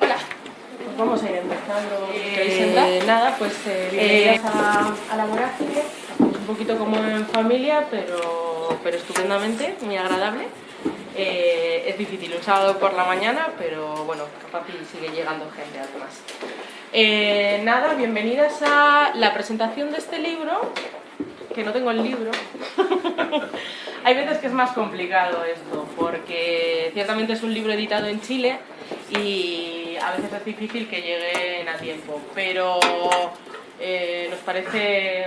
Hola, pues vamos a ir empezando. Eh, nada, pues eh, bienvenidas a, a la vorágine. un poquito como en familia, pero, pero estupendamente, muy agradable. Eh, es difícil un sábado por la mañana, pero bueno, capaz sigue llegando gente además. Eh, nada, bienvenidas a la presentación de este libro, que no tengo el libro. Hay veces que es más complicado esto, porque ciertamente es un libro editado en Chile y a veces es difícil que lleguen a tiempo, pero eh, nos parece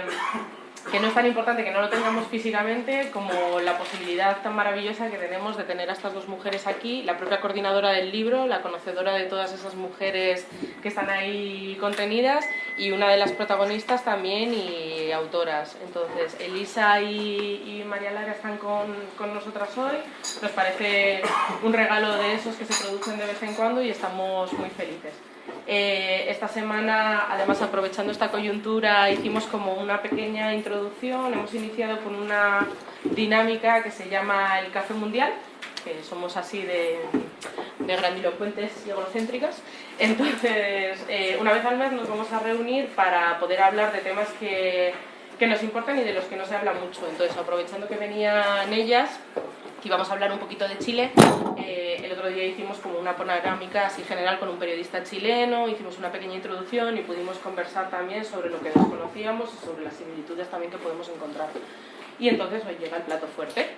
que no es tan importante que no lo tengamos físicamente como la posibilidad tan maravillosa que tenemos de tener a estas dos mujeres aquí, la propia coordinadora del libro, la conocedora de todas esas mujeres que están ahí contenidas y una de las protagonistas también y autoras. Entonces, Elisa y, María Lara están con, con nosotras hoy, nos parece un regalo de esos que se producen de vez en cuando y estamos muy felices. Eh, esta semana, además aprovechando esta coyuntura, hicimos como una pequeña introducción, hemos iniciado con una dinámica que se llama el Café Mundial, que somos así de, de grandilocuentes y egocéntricas. Entonces, eh, una vez al mes nos vamos a reunir para poder hablar de temas que, que nos importan y de los que no se habla mucho. Entonces, aprovechando que venían ellas, que íbamos a hablar un poquito de Chile. Eh, el otro día hicimos como una panorámica así general con un periodista chileno, hicimos una pequeña introducción y pudimos conversar también sobre lo que desconocíamos y sobre las similitudes también que podemos encontrar. Y entonces hoy llega el plato fuerte.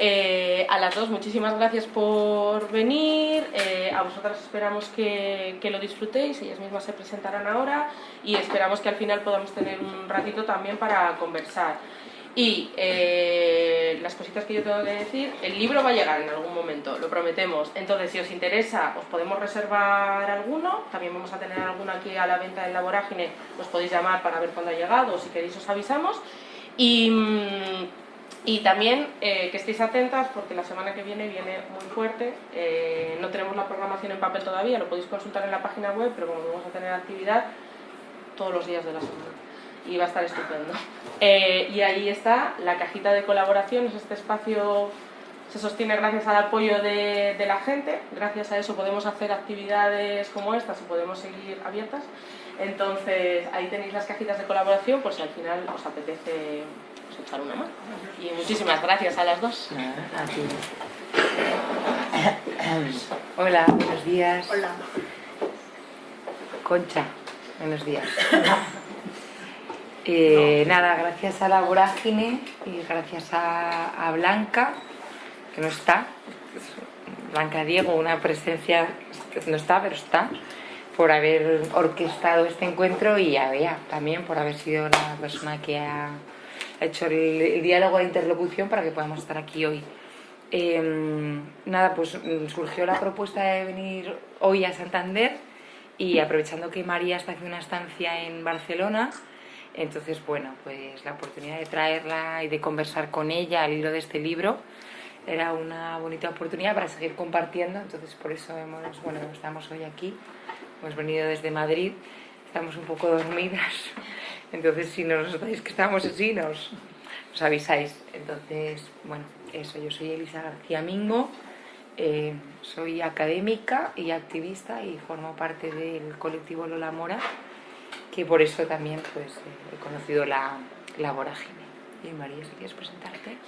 Eh, a las dos, muchísimas gracias por venir, eh, a vosotras esperamos que, que, lo disfrutéis, ellas mismas se presentarán ahora y esperamos que al final podamos tener un ratito también para conversar. Y eh, las cositas que yo tengo que decir, el libro va a llegar en algún momento, lo prometemos. Entonces, si os interesa, os podemos reservar alguno. También vamos a tener alguno aquí a la venta en la vorágine. Os podéis llamar para ver cuándo ha llegado si queréis os avisamos. Y, y también eh, que estéis atentas porque la semana que viene viene muy fuerte. Eh, no tenemos la programación en papel todavía, lo podéis consultar en la página web, pero como vamos a tener actividad todos los días de la semana y va a estar estupendo. Eh, y ahí está la cajita de colaboraciones, este espacio se sostiene gracias al apoyo de, de, la gente, gracias a eso podemos hacer actividades como estas y podemos seguir abiertas. Entonces ahí tenéis las cajitas de colaboración por si al final os apetece pues, echar una mano. Y muchísimas gracias a las dos. Hola, buenos días. Hola. Concha, buenos días. Eh, nada, gracias a la vorágine y gracias a, Blanca, que no está, Blanca Diego, una presencia que no está, pero está, por haber orquestado este encuentro y a Bea también por haber sido la persona que ha hecho el, diálogo de interlocución para que podamos estar aquí hoy. Em, nada, pues surgió la propuesta de venir hoy a Santander y aprovechando que María está haciendo una estancia en Barcelona, entonces, bueno, pues la oportunidad de traerla y de conversar con ella al hilo de este libro era una bonita oportunidad para seguir compartiendo, entonces por eso hemos, bueno, estamos hoy aquí, hemos venido desde Madrid, estamos un poco dormidas, entonces si nos notáis que estamos así, nos, nos avisáis. Entonces, bueno, eso, yo soy Elisa García Mingo, eh, soy académica y activista y formo parte del colectivo Lola Mora, que por eso también pues, he conocido la, la vorágine. Y María, si quieres presentarte.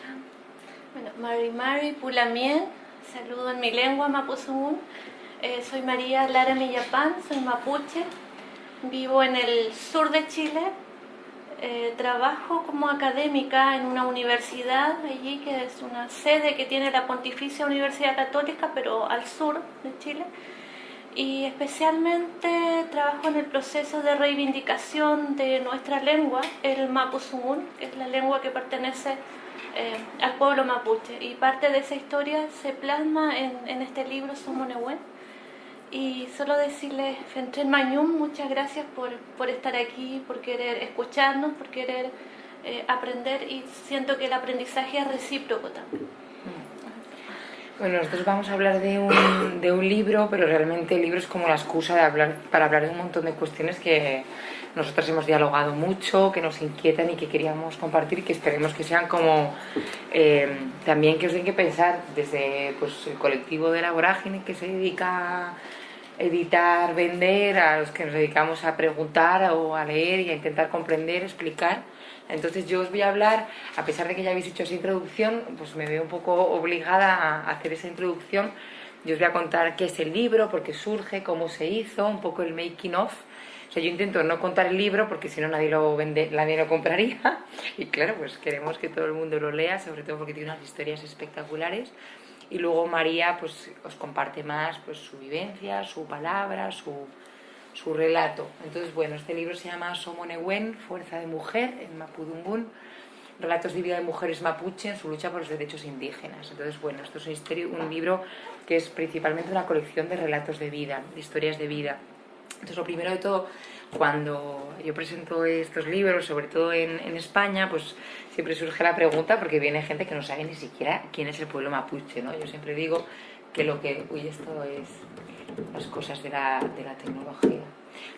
Bueno, Mari Mari Pulamien, saludo en mi lengua mapuzungún. Eh, soy María Lara Millapán, soy mapuche, vivo en el sur de Chile, eh, trabajo como académica en una universidad allí que es una sede que tiene la Pontificia Universidad Católica, pero al sur de Chile y especialmente trabajo en el proceso de reivindicación de nuestra lengua, el mapuzungún, que es la lengua que pertenece eh, al pueblo mapuche. Y parte de esa historia se plasma en, en este libro, Somonehuen. Y solo decirles, Fentren Mañum, muchas gracias por, por, estar aquí, por querer escucharnos, por querer eh, aprender y siento que el aprendizaje es recíproco también. Bueno, nosotros vamos a hablar de un, de un libro, pero realmente el libro es como la excusa de hablar, para hablar de un montón de cuestiones que nosotros hemos dialogado mucho, que nos inquietan y que queríamos compartir y que esperemos que sean como eh, también que os den que pensar desde pues, el colectivo de la vorágine que se dedica a editar, vender, a los que nos dedicamos a preguntar o a leer y a intentar comprender, explicar. Entonces yo os voy a hablar, a pesar de que ya habéis hecho esa introducción, pues me veo un poco obligada a hacer esa introducción. Yo os voy a contar qué es el libro, por qué surge, cómo se hizo, un poco el making of o sea, yo intento no contar el libro porque si no nadie lo vende, nadie lo compraría. Y claro, pues queremos que todo el mundo lo lea, sobre todo porque tiene unas historias espectaculares. Y luego María pues os comparte más pues su vivencia, su palabra, su, su relato. Entonces, bueno, este libro se llama Somonewen, Fuerza de Mujer, en Mapudungun, relatos de vida de mujeres mapuche en su lucha por los derechos indígenas. Entonces, bueno, esto es un libro que es principalmente una colección de relatos de vida, de historias de vida. Entonces, lo primero de todo, cuando yo presento estos libros, sobre todo en, España, pues siempre surge la pregunta, porque viene gente que no sabe ni siquiera quién es el pueblo mapuche, ¿no? Yo siempre digo que lo que... Uy, esto es las cosas de la, de la tecnología.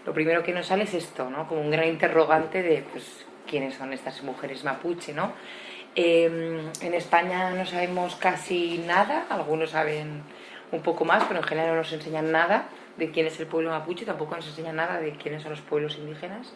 Lo primero que nos sale es esto, ¿no? Como un gran interrogante de, pues, quiénes son estas mujeres mapuche, ¿no? Em, en España no sabemos casi nada, algunos saben un poco más, pero en general no nos enseñan nada de quién es el pueblo mapuche, tampoco nos enseña nada de quiénes son los pueblos indígenas.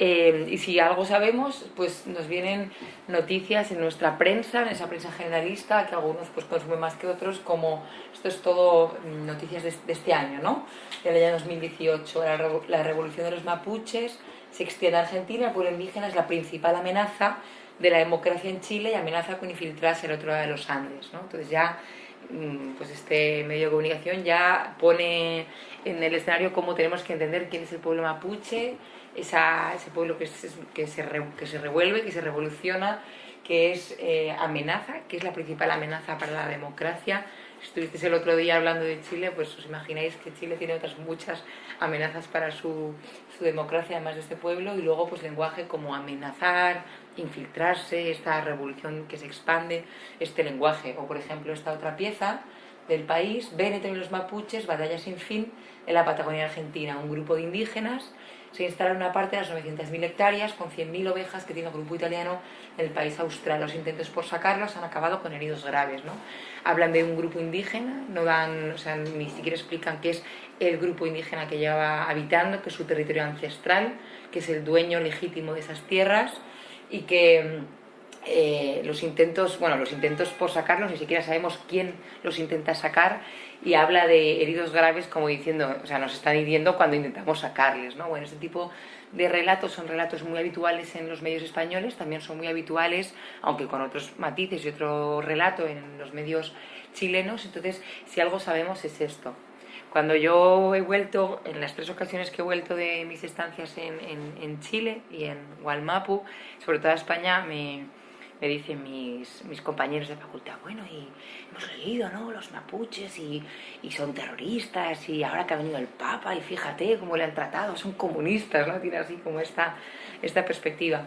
Eh, y si algo sabemos, pues nos vienen noticias en nuestra prensa, en esa prensa generalista, que algunos pues consumen más que otros, como esto es todo mm, noticias de, este año, ¿no? Del año 2018, la, la revolución de los mapuches se extiende a Argentina, el pueblo indígena es la principal amenaza de la democracia en Chile y amenaza con infiltrarse el otro lado de los Andes, ¿no? Entonces ya Mm, pues este medio de comunicación ya pone en el escenario cómo tenemos que entender quién es el pueblo mapuche, esa, ese pueblo que, que, se que se revuelve, que se revoluciona, que es eh, amenaza, que es la principal amenaza para la democracia. Estuvisteis el otro día hablando de Chile, pues os imagináis que Chile tiene otras muchas amenazas para su, su democracia, además de este pueblo, y luego pues lenguaje como amenazar, infiltrarse, esta revolución que se expande, este lenguaje. O por ejemplo esta otra pieza del país, Véneto y los mapuches, batalla sin fin en la Patagonia Argentina. Un grupo de indígenas se instala una parte de las 900.000 hectáreas con 100.000 ovejas que tiene un grupo italiano en el país austral. Los intentos por sacarlos han acabado con heridos graves. ¿no? Hablan de un grupo indígena, no dan, o sea, ni siquiera explican qué es el grupo indígena que lleva habitando, que es su territorio ancestral, que es el dueño legítimo de esas tierras y que eh, los intentos, bueno, los intentos por sacarlos, ni siquiera sabemos quién los intenta sacar y habla de heridos graves como diciendo, o sea, nos están hiriendo cuando intentamos sacarles, ¿no? Bueno, este tipo de relatos son relatos muy habituales en los medios españoles, también son muy habituales, aunque con otros matices y otro relato en los medios chilenos, entonces si algo sabemos es esto, cuando yo he vuelto, en las tres ocasiones que he vuelto de mis estancias en, Chile y en Gualmapu, sobre todo a España, me, dicen mis, mis, compañeros de facultad, bueno, y hemos leído, ¿no?, los mapuches y, y, son terroristas y ahora que ha venido el Papa y fíjate cómo le han tratado, son comunistas, ¿no?, tiene así como esta, esta perspectiva.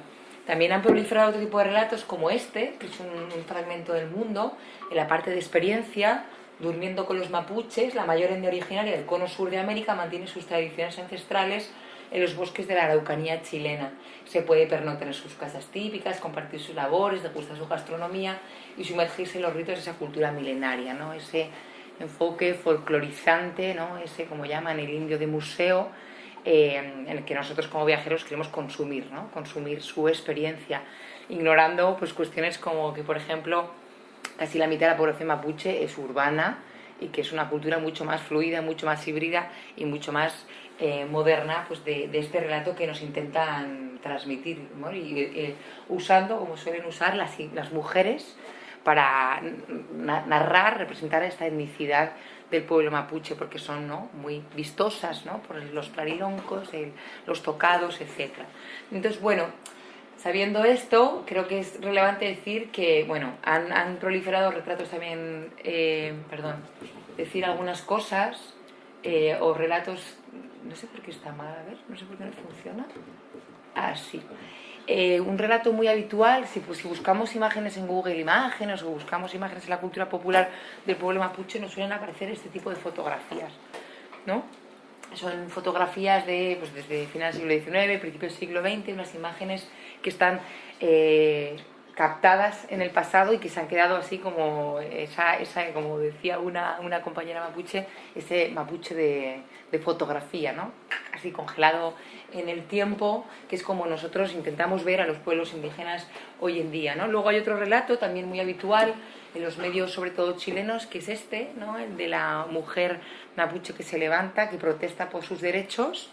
También han proliferado otro tipo de relatos como este, que es un, un fragmento del mundo, en la parte de experiencia, durmiendo con los mapuches, la mayor etnia originaria del cono sur de América, mantiene sus tradiciones ancestrales en los bosques de la Araucanía chilena. Se puede pernoctar en sus casas típicas, compartir sus labores, degustar su gastronomía y sumergirse en los ritos de esa cultura milenaria, ¿no? ese enfoque folclorizante, ¿no? ese, como llaman, el indio de museo, eh, en el que nosotros como viajeros queremos consumir, ¿no? consumir su experiencia, ignorando pues, cuestiones como que, por ejemplo, casi la mitad de la población mapuche es urbana y que es una cultura mucho más fluida, mucho más híbrida y mucho más eh, moderna pues de, este relato que nos intentan transmitir eh, usando como suelen usar las, las mujeres para narrar, representar esta etnicidad del pueblo mapuche porque son ¿no? muy vistosas ¿no? por los clariloncos, los tocados, etc. Entonces, bueno, Sabiendo esto, creo que es relevante decir que, bueno, han, proliferado retratos también, eh, perdón, decir algunas cosas eh, o relatos, no sé por qué está mal, a ver, no sé por qué no funciona. Ah, sí. Eh, un relato muy habitual, si, pues, si buscamos imágenes en Google Imágenes o buscamos imágenes en la cultura popular del pueblo mapuche, nos suelen aparecer este tipo de fotografías, ¿no? son fotografías de, pues desde final del siglo XIX, principio del siglo XX, unas imágenes que están eh, captadas en el pasado y que se han quedado así como, esa, esa como decía una, una compañera mapuche, ese mapuche de, de fotografía, ¿no? así congelado en el tiempo, que es como nosotros intentamos ver a los pueblos indígenas hoy en día. ¿no? Luego hay otro relato también muy habitual en los medios, sobre todo chilenos, que es este, ¿no? el de la mujer mapuche que se levanta, que protesta por sus derechos,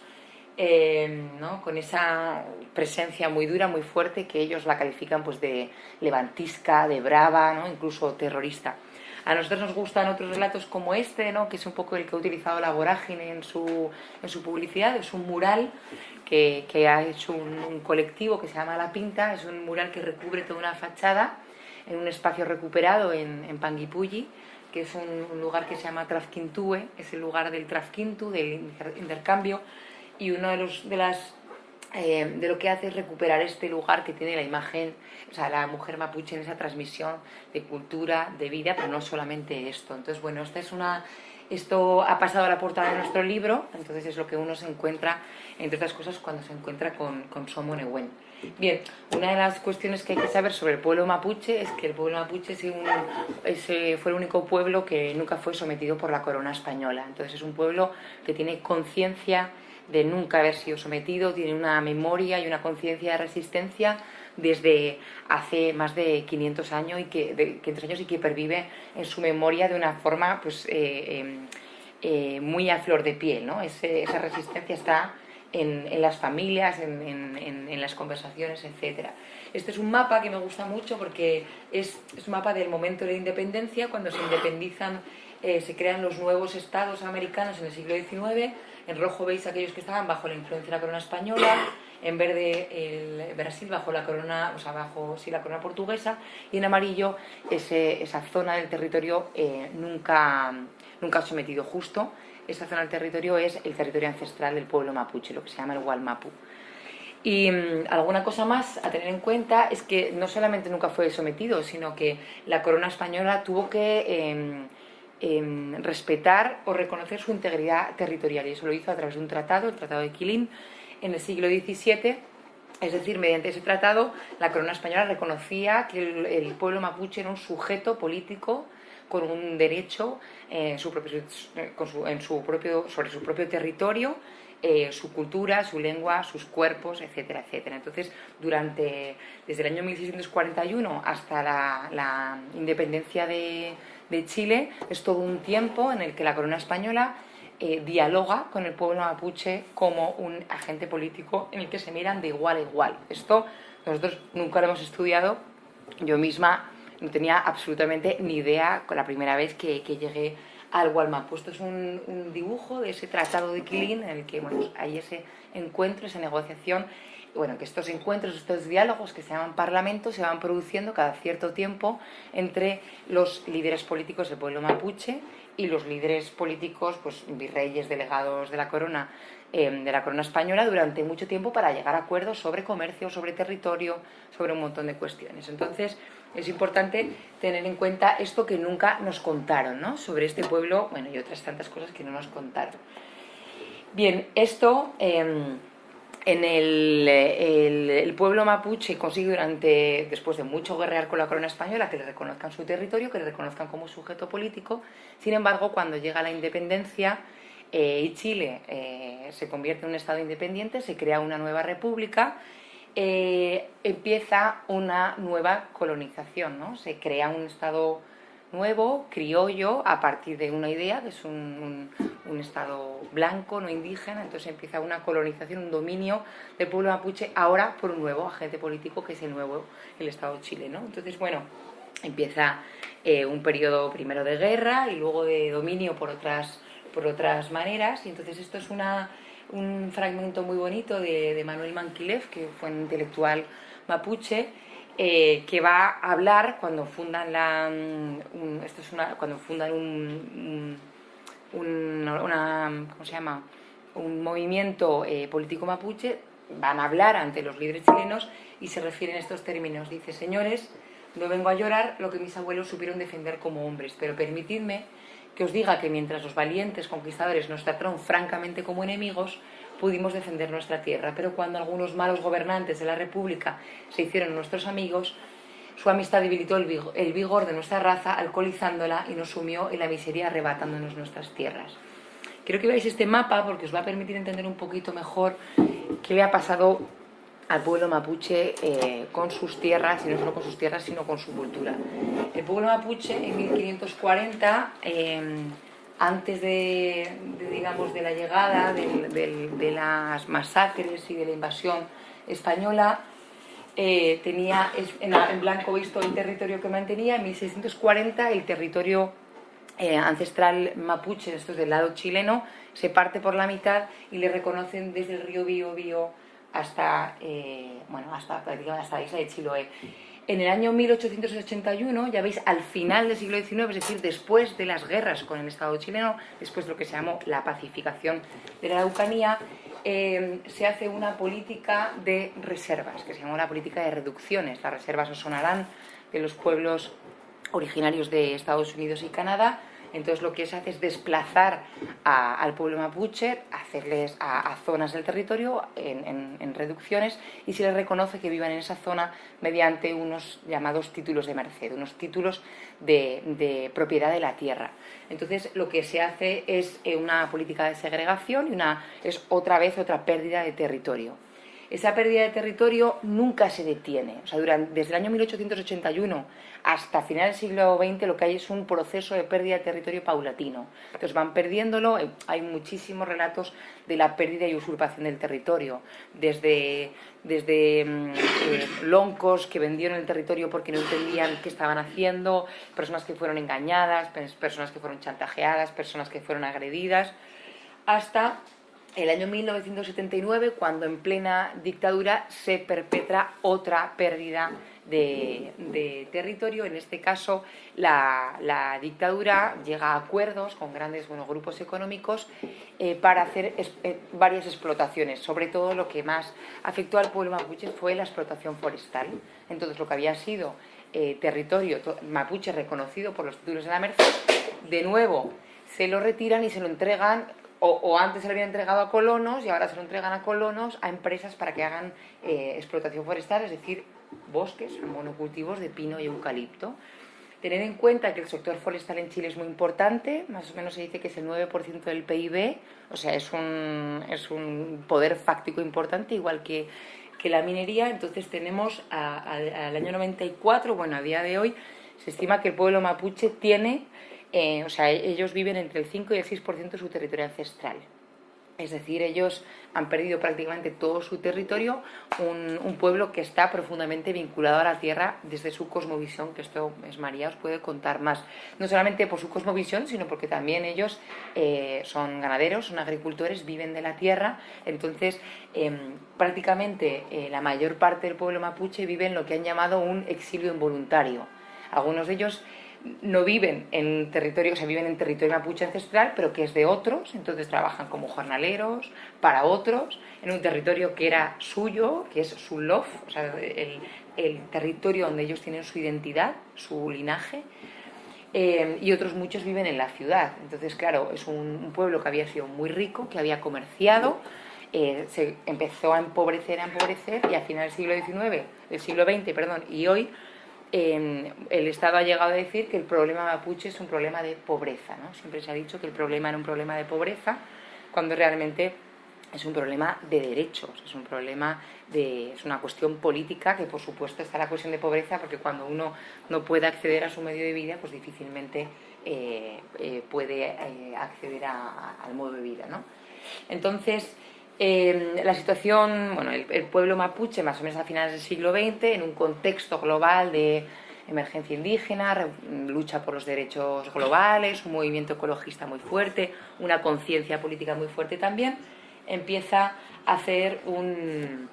eh, ¿no? con esa presencia muy dura, muy fuerte, que ellos la califican pues, de levantisca, de brava, ¿no? incluso terrorista. A nosotros nos gustan otros relatos como este, ¿no? que es un poco el que ha utilizado la vorágine en su, en su publicidad, es un mural que, que ha hecho un, colectivo que se llama La Pinta, es un mural que recubre toda una fachada en un espacio recuperado en, en Panguipulli, que es un, lugar que se llama Trafquintúe, es el lugar del Trafquintu, del intercambio, y uno de, los, de las eh, de lo que hace es recuperar este lugar que tiene la imagen, o sea, la mujer mapuche en esa transmisión de cultura, de vida, pero no solamente esto. Entonces, bueno, esta es una, esto ha pasado a la portada de nuestro libro, entonces es lo que uno se encuentra, entre otras cosas, cuando se encuentra con, con Somo Nehuen. Bien, una de las cuestiones que hay que saber sobre el pueblo mapuche es que el pueblo mapuche es un, fue el único pueblo que nunca fue sometido por la corona española. Entonces es un pueblo que tiene conciencia de nunca haber sido sometido, tiene una memoria y una conciencia de resistencia desde hace más de 500 años y que, de 500 años y que pervive en su memoria de una forma pues, eh, em, eh, muy a flor de piel. ¿no? esa resistencia está en, las familias, en, en, las conversaciones, etc. Este es un mapa que me gusta mucho porque es, es un mapa del momento de la independencia, cuando se independizan, eh, se crean los nuevos estados americanos en el siglo XIX en rojo veis aquellos que estaban bajo la influencia de la corona española, en verde el Brasil bajo la corona, o sea, bajo sí, la corona portuguesa, y en amarillo esa zona del territorio eh, nunca, nunca sometido justo. Esa zona del territorio es el territorio ancestral del pueblo mapuche, lo que se llama el Gualmapu. Y mm, alguna cosa más a tener en cuenta es que no solamente nunca fue sometido, sino que la corona española tuvo que em, respetar o reconocer su integridad territorial y eso lo hizo a través de un tratado, el Tratado de Quilín, en el siglo XVII. Es decir, mediante ese tratado la corona española reconocía que el, pueblo mapuche era un sujeto político con un derecho eh, su propio, en su propio, sobre su propio territorio, eh, su cultura, su lengua, sus cuerpos, etcétera, etcétera. Entonces, durante, desde el año 1641 hasta la independencia de, de Chile es todo un tiempo en el que la corona española eh, dialoga con el pueblo mapuche como un agente político en el que se miran de igual a igual. Esto nosotros nunca lo hemos estudiado, yo misma no tenía absolutamente ni idea con la primera vez que, llegué al Gualmapu. Esto es un, dibujo de ese tratado de Quilín en el que bueno, hay ese encuentro, esa negociación bueno, que estos encuentros, estos diálogos que se llaman parlamentos se van produciendo cada cierto tiempo entre los líderes políticos del pueblo mapuche y los líderes políticos, pues virreyes, delegados de la corona, em, de la corona española durante mucho tiempo para llegar a acuerdos sobre comercio, sobre territorio, sobre un montón de cuestiones. Entonces es importante tener en cuenta esto que nunca nos contaron, ¿no? Sobre este pueblo, bueno, y otras tantas cosas que no nos contaron. Bien, esto... Em, en el, pueblo mapuche consigue durante, después de mucho guerrear con la corona española, que le reconozcan su territorio, que le reconozcan como sujeto político. Sin embargo, cuando llega la independencia eh, y Chile eh, se convierte en un estado independiente, se crea una nueva república, eh, empieza una nueva colonización, ¿no? Se crea un estado nuevo, criollo, a partir de una idea, que es un, estado blanco, no indígena, entonces empieza una colonización, un dominio del pueblo mapuche, ahora por un nuevo agente político que es el nuevo, el Estado chileno. Entonces, bueno, empieza eh, un periodo primero de guerra y luego de dominio por otras, por otras maneras, y entonces esto es una, un fragmento muy bonito de, de Manuel Manquilev, que fue un intelectual mapuche, eh, que va a hablar cuando fundan la mm, esto es una, cuando fundan un, una, ¿cómo se llama? un movimiento eh, político mapuche van a hablar ante los líderes chilenos y se refieren a estos términos dice señores no vengo a llorar lo que mis abuelos supieron defender como hombres pero permitidme que os diga que mientras los valientes conquistadores nos trataron francamente como enemigos, pudimos defender nuestra tierra, pero cuando algunos malos gobernantes de la República se hicieron nuestros amigos, su amistad debilitó el vigor, de nuestra raza, alcoholizándola y nos sumió en la miseria arrebatándonos nuestras tierras. Quiero que veáis este mapa porque os va a permitir entender un poquito mejor qué le ha pasado al pueblo mapuche eh, con sus tierras, y no solo con sus tierras, sino con su cultura. El pueblo mapuche en 1540, em, antes de, digamos, de la llegada de las masacres y de la invasión española, eh, tenía en, blanco visto el territorio que mantenía, en 1640 el territorio eh, ancestral mapuche, esto es del lado chileno, se parte por la mitad y le reconocen desde el río Biobío hasta, eh, bueno, hasta, hasta la isla de Chiloé. En el año 1881, ya veis, al final del siglo XIX, es decir, después de las guerras con el Estado chileno, después de lo que se llamó la pacificación de la Araucanía, eh, se hace una política de reservas, que se llamó la política de reducciones. Las reservas os sonarán de los pueblos originarios de Estados Unidos y Canadá, entonces lo que se hace es desplazar al pueblo mapuche, hacerles a, zonas del territorio en, reducciones y se les reconoce que vivan en esa zona mediante unos llamados títulos de merced, unos títulos de, propiedad de la tierra. Entonces lo que se hace es eh, una política de segregación y una, es otra vez otra pérdida de territorio esa pérdida de territorio nunca se detiene. O sea, desde el año 1881 hasta finales del siglo XX lo que hay es un proceso de pérdida de territorio paulatino. Entonces van perdiéndolo, eh, hay muchísimos relatos de la pérdida y usurpación del territorio, desde, desde mm, eh, loncos que vendieron el territorio porque no entendían qué estaban haciendo, personas que fueron engañadas, personas que fueron chantajeadas, personas que fueron agredidas, hasta el año 1979, cuando en plena dictadura se perpetra otra pérdida de, territorio. En este caso, la, dictadura llega a acuerdos con grandes grupos económicos eh, para hacer eh, varias explotaciones. Sobre todo, lo que más afectó al pueblo mapuche fue la explotación forestal. Entonces, lo que había sido eh, territorio mapuche reconocido por los títulos de la Merced, de nuevo se lo retiran y se lo entregan o, antes se le había entregado a colonos y ahora se lo entregan a colonos, a empresas para que hagan eh, explotación forestal, es decir, bosques, monocultivos de pino y eucalipto. Tener en cuenta que el sector forestal en Chile es muy importante, más o menos se dice que es el 9% del PIB, o sea, es un, es un poder fáctico importante, igual que, que la minería. Entonces tenemos al año 94, bueno, a día de hoy, se estima que el pueblo mapuche tiene eh, o sea, ellos viven entre el 5 y el 6% de su territorio ancestral. Es decir, ellos han perdido prácticamente todo su territorio, un, pueblo que está profundamente vinculado a la tierra desde su cosmovisión, que esto es María, os puede contar más. No solamente por su cosmovisión, sino porque también ellos eh, son ganaderos, son agricultores, viven de la tierra, entonces em, prácticamente eh, la mayor parte del pueblo mapuche vive en lo que han llamado un exilio involuntario. Algunos de ellos no viven en territorio, o sea, viven en territorio mapuche ancestral, pero que es de otros, entonces trabajan como jornaleros para otros, en un territorio que era suyo, que es su lof, o sea, el, territorio donde ellos tienen su identidad, su linaje, eh, y otros muchos viven en la ciudad. Entonces, claro, es un, pueblo que había sido muy rico, que había comerciado, eh, se empezó a empobrecer, a empobrecer, y a final del siglo XIX, del siglo XX, perdón, y hoy el Estado ha llegado a decir que el problema mapuche es un problema de pobreza. ¿no? Siempre se ha dicho que el problema era un problema de pobreza, cuando realmente es un problema de derechos, es un problema de, es una cuestión política que por supuesto está la cuestión de pobreza porque cuando uno no puede acceder a su medio de vida pues difícilmente eh, eh, puede eh, acceder al modo de vida. ¿no? Entonces, Em, la situación, bueno, el, pueblo mapuche más o menos a finales del siglo XX, en un contexto global de emergencia indígena, lucha por los derechos globales, un movimiento ecologista muy fuerte, una conciencia política muy fuerte también, empieza a hacer un,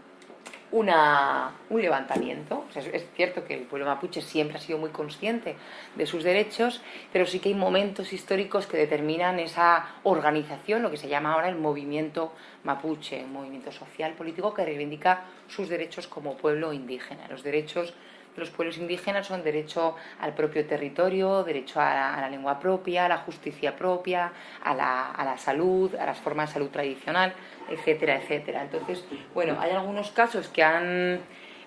un levantamiento. es cierto que el pueblo mapuche siempre ha sido muy consciente de sus derechos, pero sí que hay momentos históricos que determinan esa organización, lo que se llama ahora el movimiento mapuche, un movimiento social político que reivindica sus derechos como pueblo indígena, los derechos los pueblos indígenas son derecho al propio territorio, derecho a la, lengua propia, a la justicia propia, a la, salud, a las formas de salud tradicional, etcétera, etcétera. Entonces, bueno, hay algunos casos que han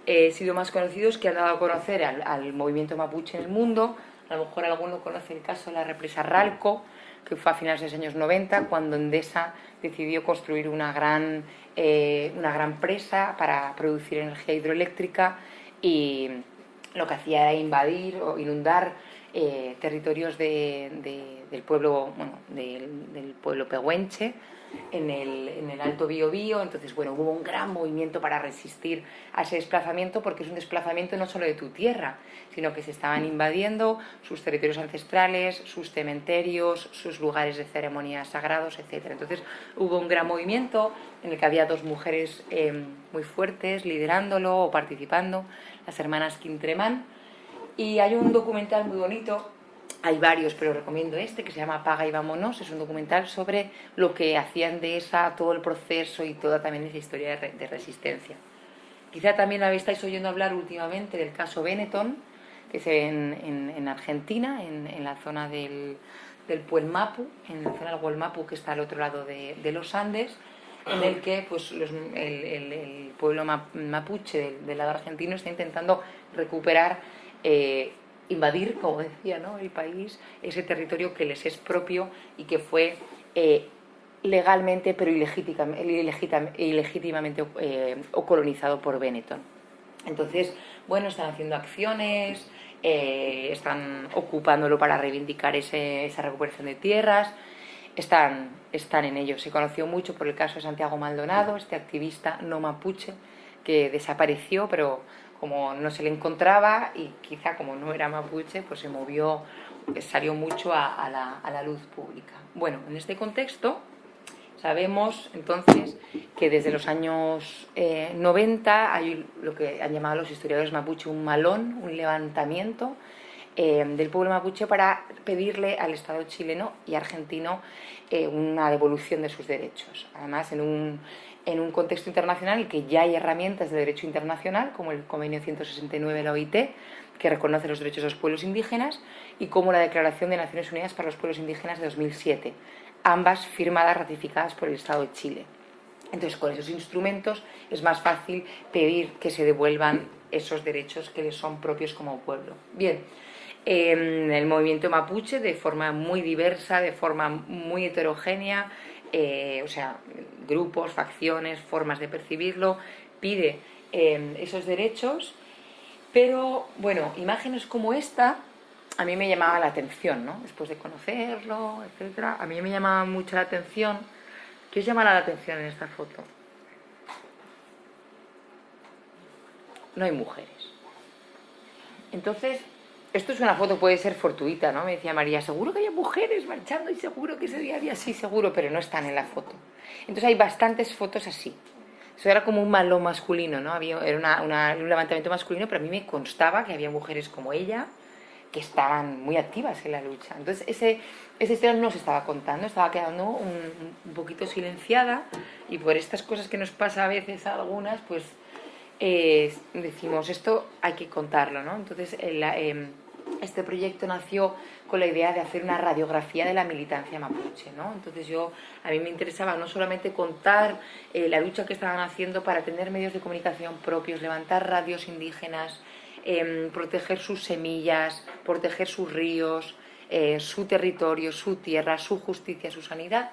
eh, sido más conocidos, que han dado a conocer al, al movimiento mapuche en el mundo. A lo mejor alguno conoce el caso de la represa Ralco, que fue a finales de los años 90, cuando Endesa decidió construir una gran, eh, una gran presa para producir energía hidroeléctrica y lo que hacía era invadir o inundar eh, territorios del pueblo bueno, del, del pueblo pehuenche en el, en el Alto Biobío, entonces bueno, hubo un gran movimiento para resistir a ese desplazamiento porque es un desplazamiento no solo de tu tierra, sino que se estaban invadiendo sus territorios ancestrales, sus cementerios, sus lugares de ceremonias sagrados, etc. Entonces hubo un gran movimiento en el que había dos mujeres eh, muy fuertes liderándolo o participando, las hermanas Quintremán, y hay un documental muy bonito hay varios, pero recomiendo este, que se llama Paga y Vámonos. Es un documental sobre lo que hacían de esa, todo el proceso y toda también esa historia de, resistencia. Quizá también habéis estáis oyendo hablar últimamente del caso Benetton, que es en, en, Argentina, en, la zona del, del Puelmapu, en la zona del Puelmapu que está al otro lado de los Andes, en el que pues, el, el, pueblo mapuche del, del, lado argentino está intentando recuperar eh, invadir, como decía, ¿no? el país, ese territorio que les es propio y que fue eh, legalmente pero ilegítimamente eh, o colonizado por Benetton. Entonces, bueno, están haciendo acciones, eh, están ocupándolo para reivindicar esa recuperación de tierras, están, están en ello. Se conoció mucho por el caso de Santiago Maldonado, este activista no mapuche que desapareció, pero como no se le encontraba y quizá como no era mapuche, pues se movió, salió mucho a, la, luz pública. Bueno, en este contexto sabemos entonces que desde los años 90 eh, hay lo que han llamado los historiadores mapuche un malón, un levantamiento eh, del pueblo mapuche para pedirle al Estado chileno y argentino eh, una devolución de sus derechos. Además, en un en un contexto internacional en que ya hay herramientas de derecho internacional, como el Convenio 169 de la OIT, que reconoce los derechos de los pueblos indígenas, y como la Declaración de Naciones Unidas para los Pueblos Indígenas de 2007, ambas firmadas, ratificadas por el Estado de Chile. Entonces, con esos instrumentos es más fácil pedir que se devuelvan esos derechos que les son propios como pueblo. Bien, el movimiento mapuche, de forma muy diversa, de forma muy heterogénea, eh, o sea, grupos, facciones, formas de percibirlo, pide em, esos derechos, pero bueno, imágenes como esta a mí me llamaba la atención, ¿no? Después de conocerlo, etcétera, a mí me llamaba mucho la atención. ¿Qué os llama la atención en esta foto? No hay mujeres. Entonces, esto es una foto, puede ser fortuita, ¿no? Me decía María, seguro que hay mujeres marchando y seguro que ese día había sí, seguro, pero no están en la foto. Entonces hay bastantes fotos así. Eso era como un malo masculino, ¿no? Había, era un levantamiento masculino, pero a mí me constaba que había mujeres como ella que estaban muy activas en la lucha. Entonces ese, esa historia no se estaba contando, estaba quedando un, poquito silenciada y por estas cosas que nos pasa a veces a algunas, pues eh, decimos, esto hay que contarlo, ¿no? Entonces, em, este proyecto nació con la idea de hacer una radiografía de la militancia mapuche, ¿no? Entonces yo, a mí me interesaba no solamente contar eh, la lucha que estaban haciendo para tener medios de comunicación propios, levantar radios indígenas, em, proteger sus semillas, proteger sus ríos, eh, su territorio, su tierra, su justicia, su sanidad.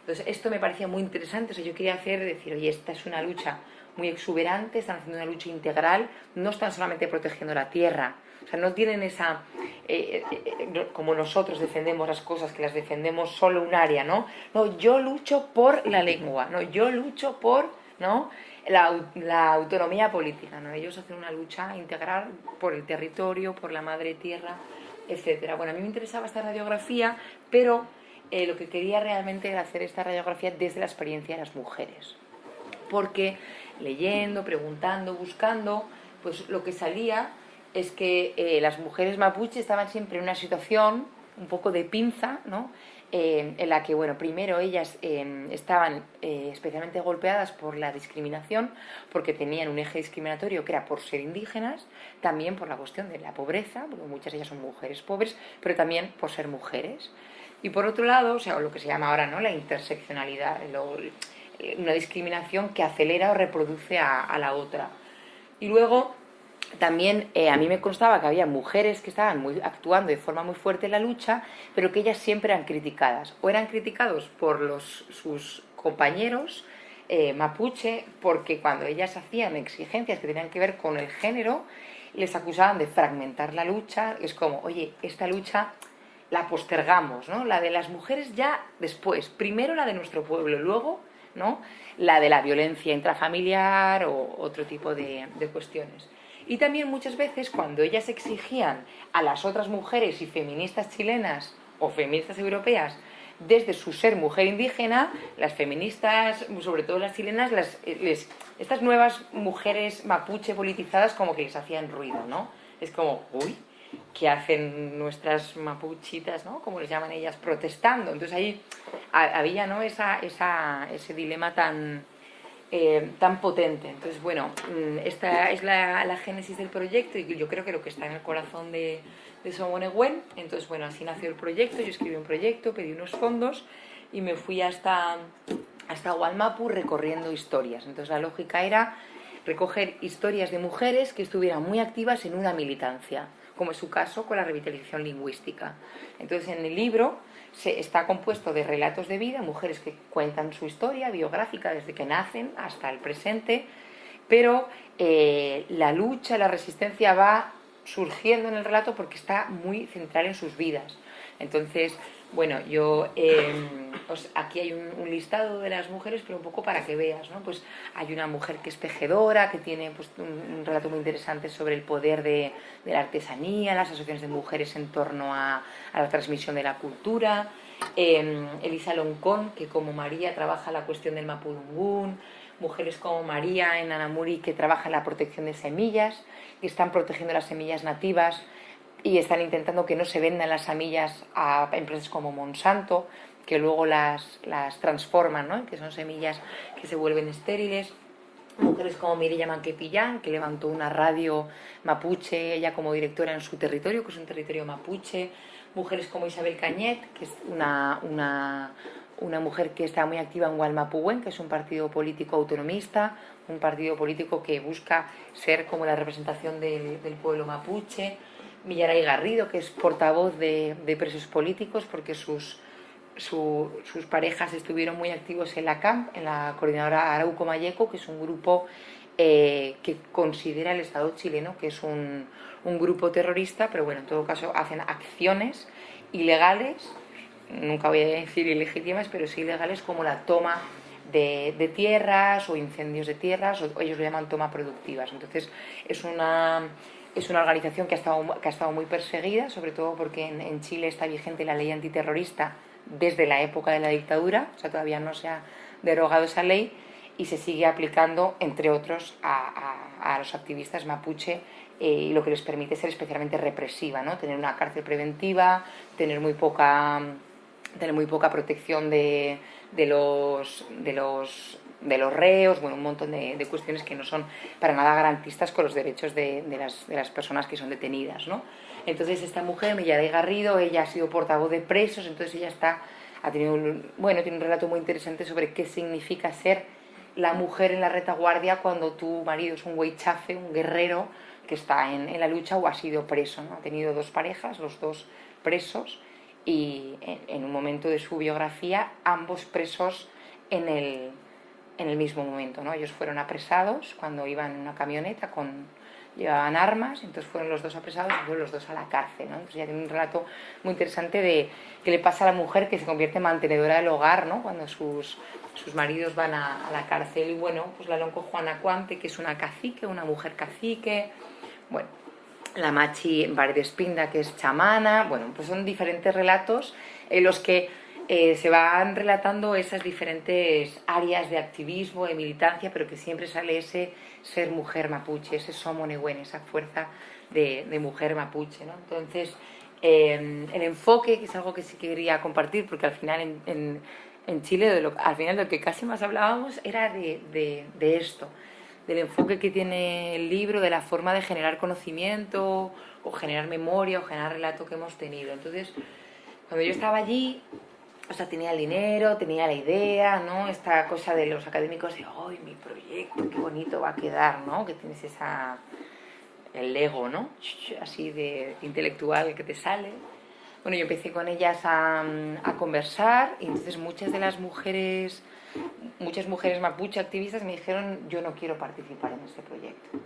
Entonces esto me parecía muy interesante, o yo quería hacer, decir, oye, esta es una lucha muy exuberante, están haciendo una lucha integral, no están solamente protegiendo la tierra, o sea, no tienen esa, eh, eh, eh, como nosotros defendemos las cosas, que las defendemos solo un área, ¿no? No, yo lucho por la lengua, no, yo lucho por, ¿no? La, autonomía política, ¿no? Ellos hacen una lucha integral por el territorio, por la madre tierra, etcétera. Bueno, a mí me interesaba esta radiografía, pero lo que quería realmente era hacer esta radiografía desde la experiencia de las mujeres. Porque leyendo, preguntando, buscando, pues lo que salía es que eh, las mujeres mapuche estaban siempre en una situación un poco de pinza, ¿no? eh, en la que, bueno, primero ellas eh, estaban especialmente golpeadas por la discriminación, porque tenían un eje discriminatorio que era por ser indígenas, también por la cuestión de la pobreza, porque muchas de ellas son mujeres pobres, pero también por ser mujeres. Y por otro lado, o sea, lo que se llama ahora ¿no? la interseccionalidad, una discriminación que acelera o reproduce a la otra. Y luego también eh, a mí me constaba que había mujeres que estaban muy, actuando de forma muy fuerte en la lucha, pero que ellas siempre eran criticadas. O eran criticados por los, sus compañeros eh, mapuche, porque cuando ellas hacían exigencias que tenían que ver con el género, les acusaban de fragmentar la lucha. Es como, oye, esta lucha la postergamos, ¿no? La de las mujeres ya después. Primero la de nuestro pueblo, luego ¿no? la de la violencia intrafamiliar o otro tipo de cuestiones. Y también muchas veces cuando ellas exigían a las otras mujeres y feministas chilenas o feministas europeas desde su ser mujer indígena, las feministas, sobre todo las chilenas, las, estas nuevas mujeres mapuche politizadas como que les hacían ruido, ¿no? Es como, uy, ¿qué hacen nuestras mapuchitas, ¿no? Como les llaman ellas, protestando. Entonces ahí había, ¿no? Esa, ese dilema tan, eh, tan potente. Entonces, bueno, mm, esta es la, génesis del proyecto y yo creo que lo que está en el corazón de, de Somonegüen. Entonces, bueno, así nació el proyecto, yo escribí un proyecto, pedí unos fondos y me fui hasta, hasta Gualmapu recorriendo historias. Entonces, la lógica era recoger historias de mujeres que estuvieran muy activas en una militancia, como es su caso con la revitalización lingüística. Entonces, en el libro se, está compuesto de relatos de vida, mujeres que cuentan su historia biográfica desde que nacen hasta el presente, pero eh, la lucha, la resistencia va surgiendo en el relato porque está muy central en sus vidas. Entonces, bueno, yo em, aquí hay un, listado de las mujeres, pero un poco para que veas, ¿no? Pues hay una mujer que es tejedora, que tiene pues, un, relato muy interesante sobre el poder de, la artesanía, las asociaciones de mujeres en torno a, la transmisión de la cultura. Em, Elisa Loncón, que como María trabaja la cuestión del mapudungún, mujeres como María en Anamuri que trabajan la protección de semillas, que están protegiendo las semillas nativas y están intentando que no se vendan las semillas a empresas como Monsanto, que luego las, las transforman, ¿no? que son semillas que se vuelven estériles. Mujeres como Mireya Manquepillán, que levantó una radio mapuche, ella como directora en su territorio, que es un territorio mapuche. Mujeres como Isabel Cañet, que es una, una, una mujer que está muy activa en Gualmapuwen, que es un partido político autonomista, un partido político que busca ser como la representación del pueblo mapuche. Millaray Garrido, que es portavoz de, presos políticos, porque sus, sus parejas estuvieron muy activos en la CAMP, en la coordinadora Arauco Mayeco, que es un grupo eh, que considera el Estado chileno que es un, un, grupo terrorista, pero bueno, en todo caso hacen acciones ilegales, nunca voy a decir ilegítimas, pero sí ilegales como la toma de, tierras o incendios de tierras, o ellos lo llaman toma productivas. Entonces es una es una organización que ha estado, que ha estado muy perseguida, sobre todo porque en, Chile está vigente la ley antiterrorista desde la época de la dictadura, o sea, todavía no se ha derogado esa ley y se sigue aplicando, entre otros, a, los activistas mapuche eh, lo que les permite ser especialmente represiva, ¿no? tener una cárcel preventiva, tener muy poca, tener muy poca protección de, de los, de los de los reos, bueno, un montón de, cuestiones que no son para nada garantistas con los derechos de, las, personas que son detenidas, ¿no? Entonces esta mujer, de Garrido, ella ha sido portavoz de presos, entonces ella está, ha tenido un, bueno, tiene un relato muy interesante sobre qué significa ser la mujer en la retaguardia cuando tu marido es un chafe, un guerrero que está en, la lucha o ha sido preso, ¿no? Ha tenido dos parejas, los dos presos, y en un momento de su biografía, ambos presos en el, en el mismo momento. ¿no? Ellos fueron apresados cuando iban en una camioneta con llevaban armas, entonces fueron los dos apresados y fueron los dos a la cárcel. ¿no? Entonces ya tiene un relato muy interesante de qué le pasa a la mujer que se convierte en mantenedora del hogar ¿no? cuando sus, sus maridos van a, la cárcel. Y bueno, pues la lonco Juana Cuante, que es una cacique, una mujer cacique. Bueno, la Machi Espinda, que es chamana. Bueno, pues son diferentes relatos en los que eh, se van relatando esas diferentes áreas de activismo, de militancia, pero que siempre sale ese ser mujer mapuche, ese somonehuen, esa fuerza de, mujer mapuche. ¿no? Entonces, eh, el enfoque, que es algo que sí quería compartir, porque al final en, en, Chile, de lo, al final lo que casi más hablábamos era de, de, de, esto, del enfoque que tiene el libro, de la forma de generar conocimiento, o generar memoria, o generar relato que hemos tenido. Entonces, cuando yo estaba allí, o sea, tenía el dinero, tenía la idea, ¿no? Esta cosa de los académicos de, ¡ay, mi proyecto, qué bonito va a quedar, ¿no? Que tienes esa, el ego, ¿no? Así de intelectual que te sale. Bueno, yo empecé con ellas a, a conversar y entonces muchas de las mujeres, muchas mujeres mapuche activistas me dijeron, yo no quiero participar en este proyecto.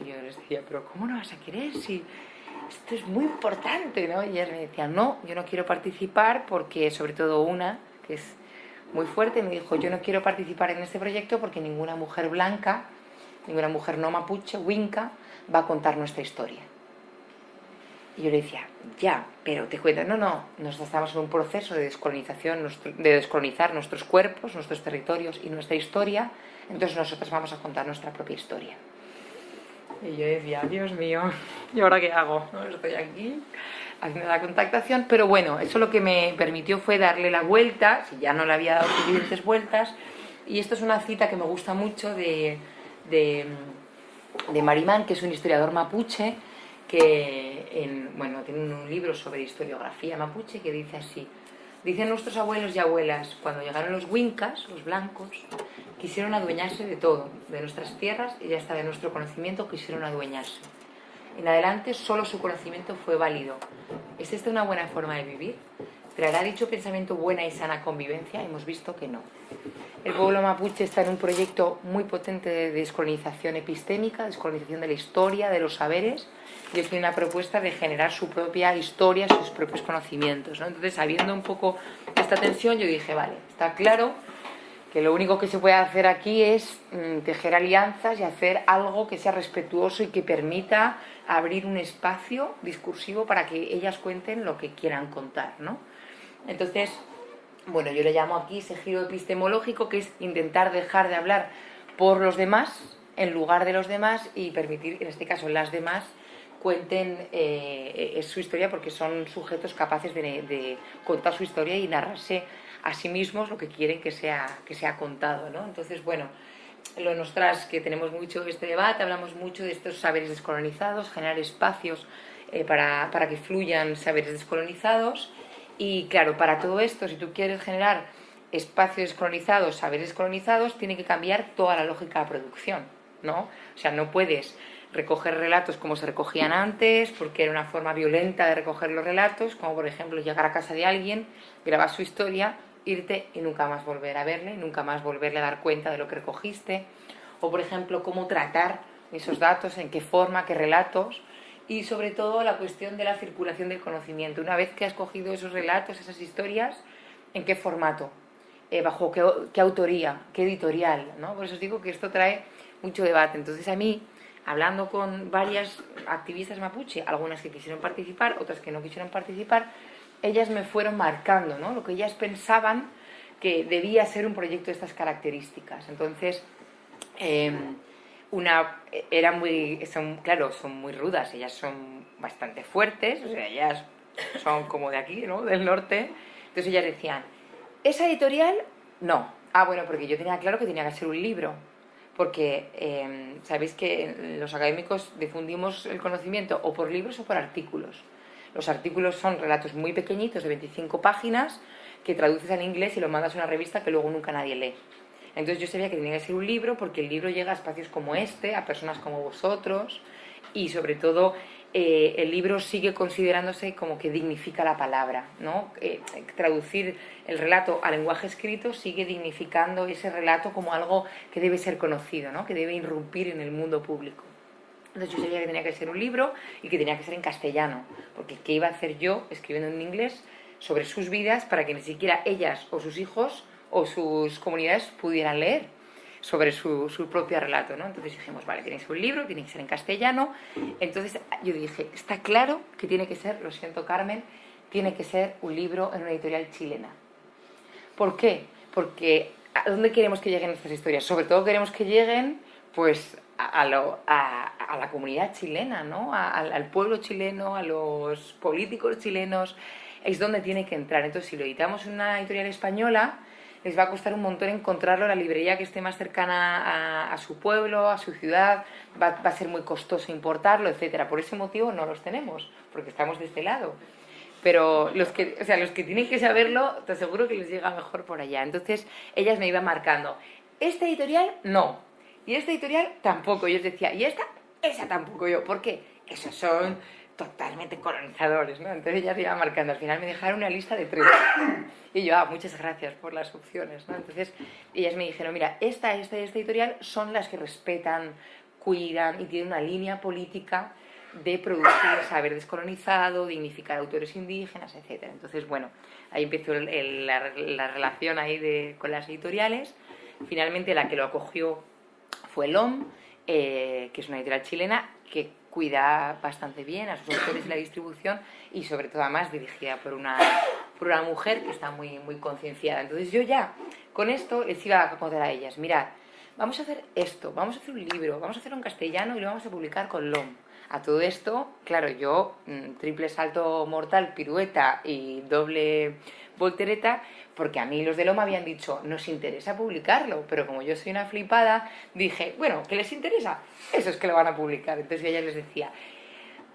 Y yo les decía, pero ¿cómo no vas a querer si esto es muy importante, ¿no? Y ellas me decían, no, yo no quiero participar porque, sobre todo una, que es muy fuerte, me dijo, yo no quiero participar en este proyecto porque ninguna mujer blanca, ninguna mujer no mapuche, winca, va a contar nuestra historia. Y yo le decía, ya, pero te cuento, no, no, nosotros estamos en un proceso de descolonización, de descolonizar nuestros cuerpos, nuestros territorios y nuestra historia, entonces nosotros vamos a contar nuestra propia historia. Y yo decía, Dios mío, ¿y ahora qué hago? Estoy aquí haciendo la contactación, pero bueno, eso lo que me permitió fue darle la vuelta, si ya no le había dado suficientes vueltas, y esto es una cita que me gusta mucho de, de, de Marimán, que es un historiador mapuche, que en, bueno, tiene un libro sobre historiografía mapuche que dice así, dicen nuestros abuelos y abuelas, cuando llegaron los wincas, los blancos, quisieron adueñarse de todo, de nuestras tierras y hasta de nuestro conocimiento quisieron adueñarse. En adelante solo su conocimiento fue válido. ¿Es esta una buena forma de vivir? ¿Traerá dicho pensamiento buena y sana convivencia? Hemos visto que no. El pueblo mapuche está en un proyecto muy potente de descolonización epistémica, descolonización de la historia, de los saberes, y es una propuesta de generar su propia historia, sus propios conocimientos. Entonces, sabiendo un poco esta tensión, yo dije, vale, está claro que lo único que se puede hacer aquí es mm, tejer alianzas y hacer algo que sea respetuoso y que permita abrir un espacio discursivo para que ellas cuenten lo que quieran contar, ¿no? Entonces, bueno, yo le llamo aquí ese giro epistemológico, que es intentar dejar de hablar por los demás, en lugar de los demás, y permitir, en este caso, las demás cuenten eh, su historia porque son sujetos capaces de contar su historia y narrarse a sí mismos lo que quieren que sea, que sea contado. ¿no? Entonces, bueno, lo nosotras que tenemos mucho este debate, hablamos mucho de estos saberes descolonizados, generar espacios eh, para, para que fluyan saberes descolonizados y claro, para todo esto, si tú quieres generar espacios descolonizados, saberes descolonizados, tiene que cambiar toda la lógica de producción, ¿no? O sea, no puedes recoger relatos como se recogían antes, porque era una forma violenta de recoger los relatos, como por ejemplo llegar a casa de alguien, grabar su historia, irte y nunca más volver a verle, nunca más volverle a dar cuenta de lo que recogiste, o por ejemplo cómo tratar esos datos, en qué forma, qué relatos, y sobre todo la cuestión de la circulación del conocimiento. Una vez que has cogido esos relatos, esas historias, ¿en qué formato? Eh, ¿Bajo qué, qué, autoría? ¿Qué editorial? ¿no? Por eso os digo que esto trae mucho debate. Entonces a mí, hablando con varias activistas mapuche, algunas que quisieron participar, otras que no quisieron participar, ellas me fueron marcando ¿no? lo que ellas pensaban que debía ser un proyecto de estas características. Entonces, eh, una era muy, son, claro, son muy rudas, ellas son bastante fuertes, o sea, ellas son como de aquí, ¿no? Del norte. Entonces ellas decían, ¿esa editorial? No. Ah, bueno, porque yo tenía claro que tenía que ser un libro. Porque eh, sabéis que los académicos difundimos el conocimiento o por libros o por artículos. Los artículos son relatos muy pequeñitos, de 25 páginas, que traduces al inglés y lo mandas a una revista que luego nunca nadie lee. Entonces yo sabía que tenía que ser un libro porque el libro llega a espacios como este, a personas como vosotros y sobre todo eh, el libro sigue considerándose como que dignifica la palabra. ¿no? Eh, traducir el relato a lenguaje escrito sigue dignificando ese relato como algo que debe ser conocido, ¿no? que debe irrumpir en el mundo público. Entonces yo sabía que tenía que ser un libro y que tenía que ser en castellano, porque ¿qué iba a hacer yo escribiendo en inglés sobre sus vidas para que ni siquiera ellas o sus hijos o sus comunidades pudieran leer sobre su, su propio relato, ¿no? Entonces dijimos, vale, tiene que ser un libro, tiene que ser en castellano. Entonces yo dije, está claro que tiene que ser, lo siento Carmen, tiene que ser un libro en una editorial chilena. ¿Por qué? Porque ¿a dónde queremos que lleguen estas historias? Sobre todo queremos que lleguen, pues, a, la comunidad chilena, ¿no? al pueblo chileno, a los políticos chilenos, es donde tiene que entrar. Entonces, si lo editamos en una editorial española, les va a costar un montón encontrarlo en la librería que esté más cercana a, su pueblo, a su ciudad, va, va, a ser muy costoso importarlo, etcétera. Por ese motivo no los tenemos, porque estamos de este lado. Pero los que, o sea, los que tienen que saberlo, te aseguro que les llega mejor por allá. Entonces, ellas me iban marcando, este editorial no, y este editorial tampoco. Y les decía, y esta, esa tampoco yo. ¿Por qué? Esos son totalmente colonizadores, ¿no? Entonces ellas iban marcando. Al final me dejaron una lista de tres. Y yo, ah, muchas gracias por las opciones, ¿no? Entonces ellas me dijeron, mira, esta, esta y esta editorial son las que respetan, cuidan y tienen una línea política de producir saber descolonizado, dignificar autores indígenas, etc. Entonces, bueno, ahí empezó la, relación ahí de, con las editoriales. Finalmente la que lo acogió fue LOM, eh, que es una editorial chilena que cuida bastante bien a sus autores y la distribución y sobre todo además dirigida por una, por una mujer que está muy, muy concienciada. Entonces yo ya con esto les iba a contar a ellas, mirad, vamos a hacer esto, vamos a hacer un libro, vamos a hacerlo en castellano y lo vamos a publicar con LOM. A todo esto, claro, yo mm, triple salto mortal, pirueta y doble voltereta, porque a mí los de Loma habían dicho, nos interesa publicarlo, pero como yo soy una flipada, dije, bueno, ¿qué les interesa? Eso es que lo van a publicar. Entonces ella les decía,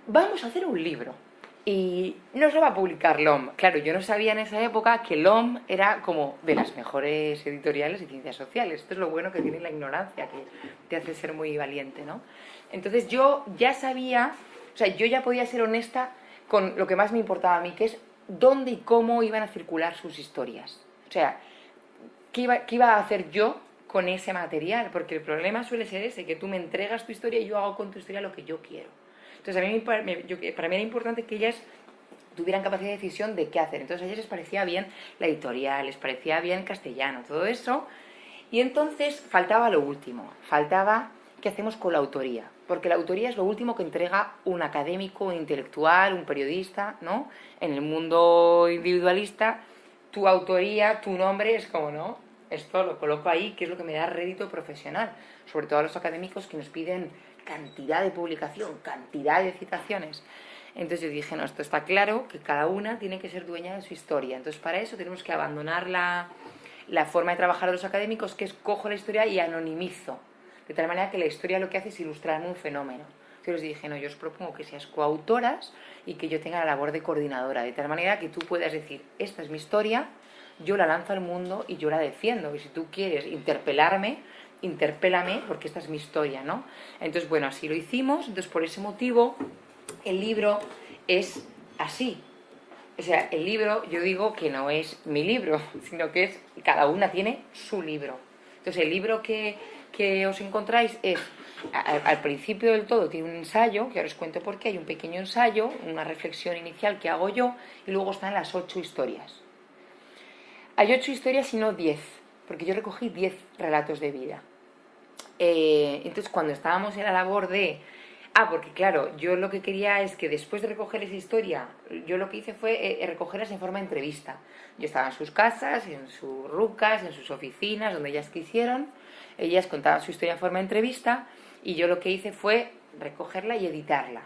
vamos a hacer un libro. Y no se va a publicar LOM. Claro, yo no sabía en esa época que LOM era como de las mejores editoriales de ciencias sociales. Esto es lo bueno que tiene la ignorancia, que te hace ser muy valiente, ¿no? Entonces yo ya sabía, o sea, yo ya podía ser honesta con lo que más me importaba a mí, que es dónde y cómo iban a circular sus historias. O sea, ¿qué iba, a hacer yo con ese material? Porque el problema suele ser ese, que tú me entregas tu historia y yo hago con tu historia lo que yo quiero. Entonces, a mí, para mí era importante que ellas tuvieran capacidad de decisión de qué hacer. Entonces, a ellas les parecía bien la editorial, les parecía bien castellano, todo eso. Y entonces faltaba lo último, faltaba qué hacemos con la autoría porque la autoría es lo último que entrega un académico, un intelectual, un periodista, ¿no? En el mundo individualista, tu autoría, tu nombre es como, ¿no? Esto lo coloco ahí, que es lo que me da rédito profesional, sobre todo a los académicos que nos piden cantidad de publicación, cantidad de citaciones. Entonces yo dije, no, esto está claro, que cada una tiene que ser dueña de su historia. Entonces para eso tenemos que abandonar la, la forma de trabajar de los académicos, que es cojo la historia y anonimizo de tal manera que la historia lo que hace es ilustrar un fenómeno. Yo les dije, no, yo os propongo que seas coautoras y que yo tenga la labor de coordinadora, de tal manera que tú puedas decir, esta es mi historia, yo la lanzo al mundo y yo la defiendo. Y si tú quieres interpelarme, interpélame porque esta es mi historia, ¿no? Entonces, bueno, así lo hicimos, entonces por ese motivo el libro es así. O sea, el libro, yo digo que no es mi libro, sino que es, cada una tiene su libro. Entonces, el libro que, que os encontráis es, al principio del todo tiene un ensayo, que ahora os cuento por qué, hay un pequeño ensayo, una reflexión inicial que hago yo, y luego están las ocho historias. Hay ocho historias y no diez, porque yo recogí diez relatos de vida. Eh, entonces, cuando estábamos en la labor de... Ah, porque claro, yo lo que quería es que después de recoger esa historia, yo lo que hice fue eh, recogerlas en forma de entrevista. Yo estaba en sus casas, en sus rucas, en sus oficinas, donde ellas quisieron, ellas contaban su historia en forma de entrevista y yo lo que hice fue recogerla y editarla.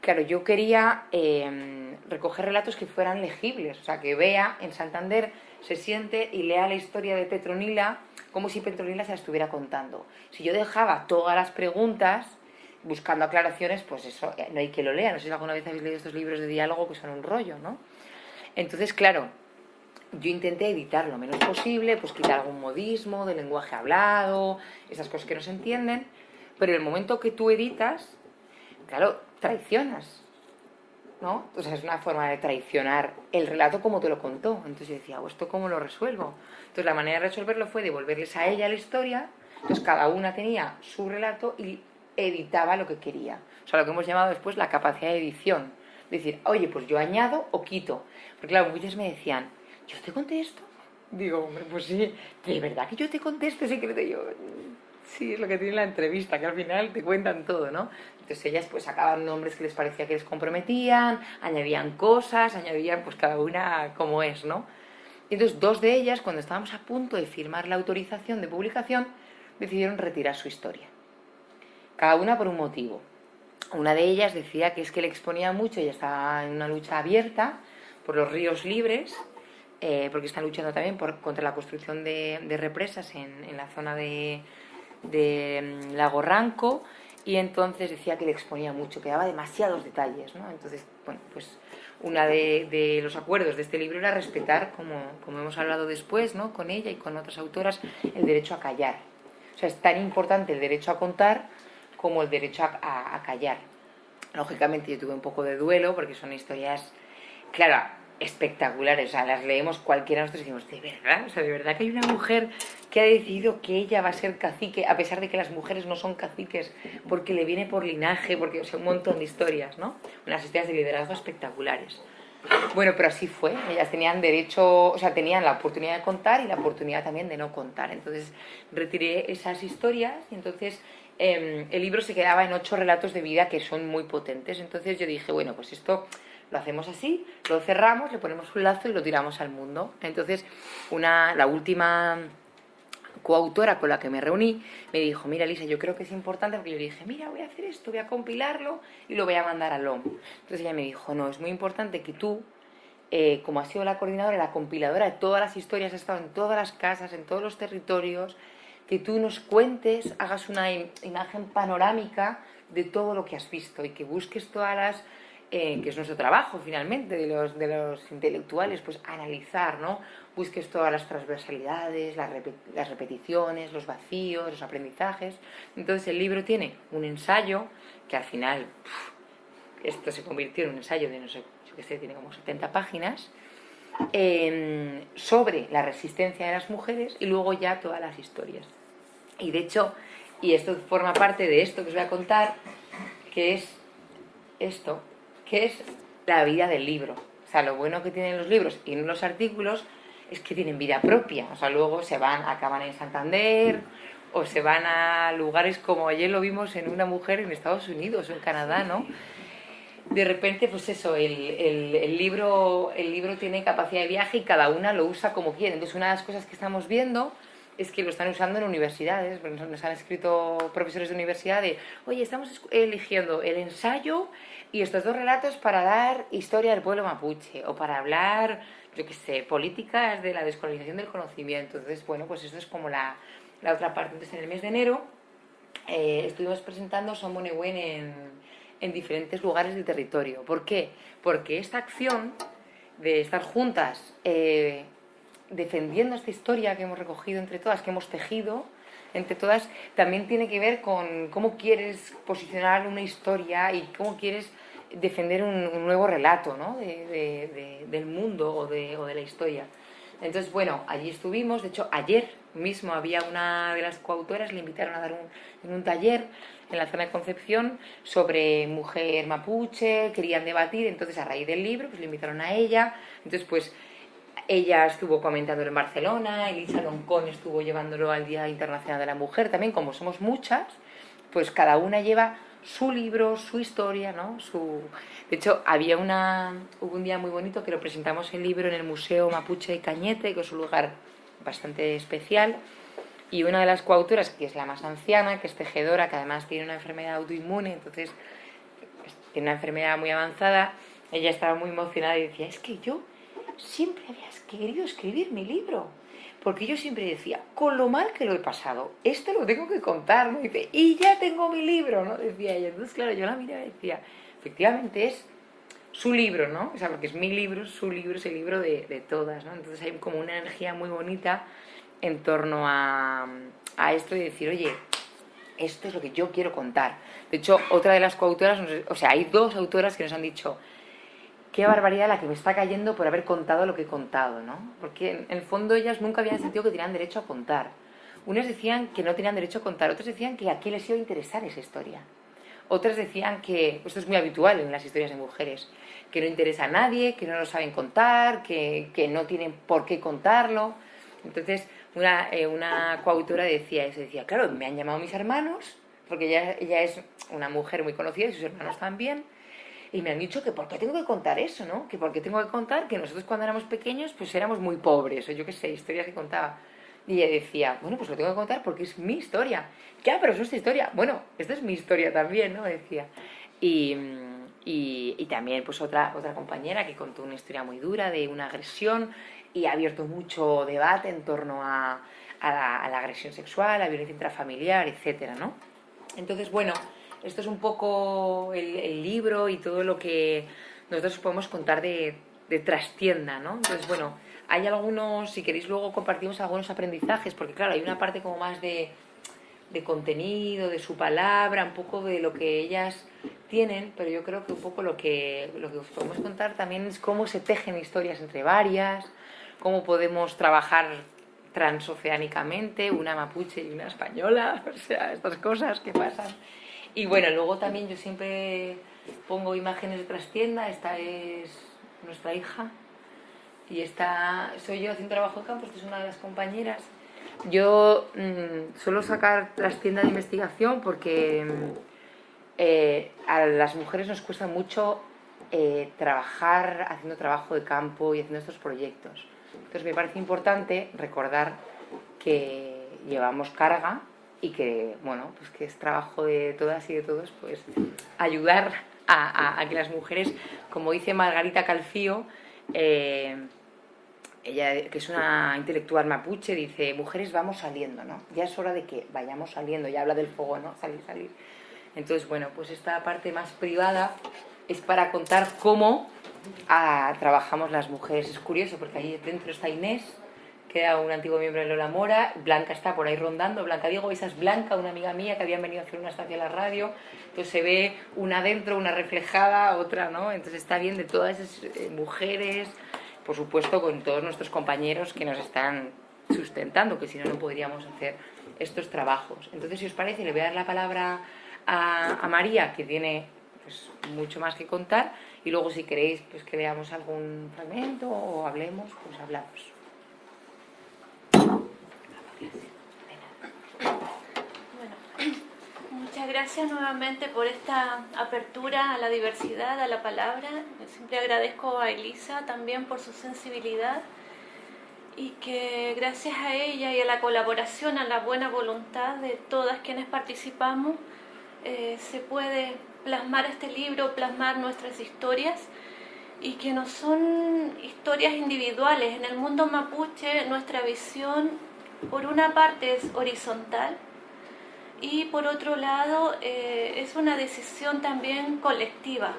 Claro, yo quería em, recoger relatos que fueran legibles, o sea, que vea en Santander, se siente y lea la historia de Petronila como si Petronila se la estuviera contando. Si yo dejaba todas las preguntas buscando aclaraciones, pues eso, eh, no hay que lo lea. No sé si alguna vez habéis leído estos libros de diálogo que son un rollo, ¿no? Entonces, claro, yo intenté editar lo menos posible, pues quitar algún modismo del lenguaje hablado, esas cosas que no se entienden, pero en el momento que tú editas, claro, traicionas, ¿no? O sea, es una forma de traicionar el relato como te lo contó. Entonces yo decía, ¿esto cómo lo resuelvo? Entonces la manera de resolverlo fue devolverles a ella la historia, entonces cada una tenía su relato y editaba lo que quería. O sea, lo que hemos llamado después la capacidad de edición. Decir, oye, pues yo añado o quito. Porque claro, muchos me decían, ¿yo te contesto? Digo, hombre, pues sí, ¿de verdad que yo te contesto secreto? yo, sí, es lo que tiene la entrevista, que al final te cuentan todo, ¿no? Entonces ellas pues sacaban nombres que les parecía que les comprometían, añadían cosas, añadían pues cada una como es, ¿no? Y entonces dos de ellas, cuando estábamos a punto de firmar la autorización de publicación, decidieron retirar su historia. cada una por un motivo. Una de ellas decía que es que le exponía mucho, y estaba en una lucha abierta por los ríos libres, eh, porque están luchando también por, contra la construcción de, represas en, la zona de, de mm, Lago Ranco, y entonces decía que le exponía mucho, que daba demasiados detalles, ¿no? Entonces, bueno, pues una de, los acuerdos de este libro era respetar, como, como hemos hablado después, ¿no? Con ella y con otras autoras, el derecho a callar. O sea, es tan importante el derecho a contar como el derecho a, callar. Lógicamente yo tuve un poco de duelo porque son historias, claro, espectaculares, o sea, las leemos cualquiera nosotros decimos, ¿de verdad? O sea, ¿de verdad que hay una mujer que ha decidido que ella va a ser cacique, a pesar de que las mujeres no son caciques, porque le viene por linaje, porque, o sea, un montón de historias, ¿no? Unas historias de liderazgo espectaculares. Bueno, pero así fue, ellas tenían derecho, o sea, tenían la oportunidad de contar y la oportunidad también de no contar. Entonces retiré esas historias y entonces Em, el libro se quedaba en ocho relatos de vida que son muy potentes. Entonces yo dije, bueno, pues esto lo hacemos así, lo cerramos, le ponemos un lazo y lo tiramos al mundo. Entonces, una, la última coautora con la que me reuní me dijo, mira Lisa, yo creo que es importante, porque yo le dije, mira, voy a hacer esto, voy a compilarlo y lo voy a mandar a LOM. Entonces ella me dijo, no, es muy importante que tú, eh, como has sido la coordinadora, la compiladora de todas las historias, has estado en todas las casas, en todos los territorios, que tú nos cuentes, hagas una imagen panorámica de todo lo que has visto y que busques todas las, eh, que es nuestro trabajo finalmente de los, de los intelectuales, pues analizar, ¿no? Busques todas las transversalidades, las, las repeticiones, los vacíos, los aprendizajes. Entonces el libro tiene un ensayo que al final, esto se convirtió en un ensayo de no sé, yo qué sé, tiene como 70 páginas, em, sobre la resistencia de las mujeres y luego ya todas las historias. Y de hecho, y esto forma parte de esto que os voy a contar, que es esto, que es la vida del libro. O sea, lo bueno que tienen los libros y los artículos es que tienen vida propia. O sea, luego se van, acaban en Santander o se van a lugares como ayer lo vimos en una mujer en Estados Unidos o en Canadá, ¿no? De repente, pues eso, el, el, libro, el libro tiene capacidad de viaje y cada una lo usa como quiere. Entonces, una de las cosas que estamos viendo es que lo están usando en universidades, nos han escrito profesores de universidad de, oye, estamos eligiendo el ensayo y estos dos relatos para dar historia del pueblo mapuche o para hablar, yo qué sé, políticas de la descolonización del conocimiento. Entonces, bueno, pues esto es como la, la otra parte. Entonces, en el mes de enero eh, estuvimos presentando Somonewen en, en diferentes lugares del territorio. ¿Por qué? Porque esta acción de estar juntas eh, defendiendo esta historia que hemos recogido entre todas, que hemos tejido entre todas, también tiene que ver con cómo quieres posicionar una historia y cómo quieres defender un, nuevo relato ¿no? del mundo o de, o de la historia. Entonces, bueno, allí estuvimos, de hecho, ayer mismo había una de las coautoras, le invitaron a dar un, un taller en la zona de Concepción sobre mujer mapuche, querían debatir, entonces a raíz del libro, pues le invitaron a ella, entonces pues ella estuvo comentando en Barcelona, Elisa Loncón estuvo llevándolo al Día Internacional de la Mujer, también como somos muchas, pues cada una lleva su libro, su historia, ¿no? Su... De hecho, había una... hubo un día muy bonito que lo presentamos el libro en el Museo Mapuche y Cañete, que es un lugar bastante especial, y una de las coautoras, que es la más anciana, que es tejedora, que además tiene una enfermedad autoinmune, entonces pues, tiene una enfermedad muy avanzada, ella estaba muy emocionada y decía, es que yo siempre había querido escribir mi libro. Porque yo siempre decía, con lo mal que lo he pasado, esto lo tengo que contar, ¿no? y ya tengo mi libro, ¿no? Decía ella. Entonces, claro, yo la miraba y decía, efectivamente es su libro, ¿no? O sea, porque es mi libro, su libro, es el libro de, de todas. Entonces hay como una energía muy bonita en torno a, a esto y decir, oye, esto es lo que yo quiero contar. De hecho, otra de las coautoras, o sea, hay dos autoras que nos han dicho, qué barbaridad la que me está cayendo por haber contado lo que he contado, ¿no? Porque en el fondo ellas nunca habían sentido que tenían derecho a contar. Unas decían que no tenían derecho a contar, otras decían que a quién les iba a interesar esa historia. Otras decían que, esto es muy habitual en las historias de mujeres, que no interesa a nadie, que no lo saben contar, que, que no tienen por qué contarlo. Entonces, una, eh, una coautora decía eso, decía, claro, me han llamado mis hermanos, porque ella, ella es una mujer muy conocida y sus hermanos también, y me han dicho que por qué tengo que contar eso, ¿no? Que por qué tengo que contar que nosotros cuando éramos pequeños pues éramos muy pobres, o yo qué sé, historias que contaba. Y ella decía, bueno, pues lo tengo que contar porque es mi historia. Ya, pero es nuestra historia. Bueno, esta es mi historia también, ¿no? Decía. Y, y, también pues otra, otra compañera que contó una historia muy dura de una agresión y ha abierto mucho debate en torno a, a, la, agresión sexual, a la violencia intrafamiliar, etcétera, ¿no? Entonces, bueno, esto es un poco el, libro y todo lo que nosotros podemos contar de, trastienda, ¿no? Entonces, bueno, hay algunos, si queréis luego compartimos algunos aprendizajes, porque claro, hay una parte como más de, de contenido, de su palabra, un poco de lo que ellas tienen, pero yo creo que un poco lo que, lo que os podemos contar también es cómo se tejen historias entre varias, cómo podemos trabajar transoceánicamente, una mapuche y una española, o sea, estas cosas que pasan. Y bueno, luego también yo siempre pongo imágenes de trastienda, esta es nuestra hija y esta soy yo haciendo trabajo de campo, esta es una de las compañeras. Yo mm, suelo sacar trastienda de investigación porque mm, eh, a las mujeres nos cuesta mucho eh, trabajar haciendo trabajo de campo y haciendo estos proyectos. Entonces me parece importante recordar que llevamos carga y que, bueno, pues que es trabajo de todas y de todos, pues ayudar a, que las mujeres, como dice Margarita Calfío, eh, ella que es una intelectual mapuche, dice, mujeres vamos saliendo, ¿no? Ya es hora de que vayamos saliendo, ya habla del fuego, ¿no? Salir, salir. Entonces, bueno, pues esta parte más privada es para contar cómo ah, trabajamos las mujeres. Es curioso porque ahí dentro está Inés, que era un antiguo miembro de Lola Mora, Blanca está por ahí rondando, Blanca Diego, esa es Blanca, una amiga mía que habían venido a hacer una estancia a la radio, entonces se ve una dentro, una reflejada, otra, ¿no? Entonces está bien de todas esas eh, mujeres, por supuesto con todos nuestros compañeros que nos están sustentando, que si no, no podríamos hacer estos trabajos. Entonces, si os parece, le voy a dar la palabra a, María, que tiene pues, mucho más que contar, y luego si queréis pues, que veamos algún fragmento o hablemos, pues hablamos. Muchas gracias nuevamente por esta apertura a la diversidad, a la palabra. Siempre agradezco a Elisa también por su sensibilidad y que gracias a ella y a la colaboración, a la buena voluntad de todas quienes participamos, eh, se puede plasmar este libro, plasmar nuestras historias y que no son historias individuales. En el mundo mapuche nuestra visión por una parte es horizontal y por otro lado eh, es una decisión también colectiva.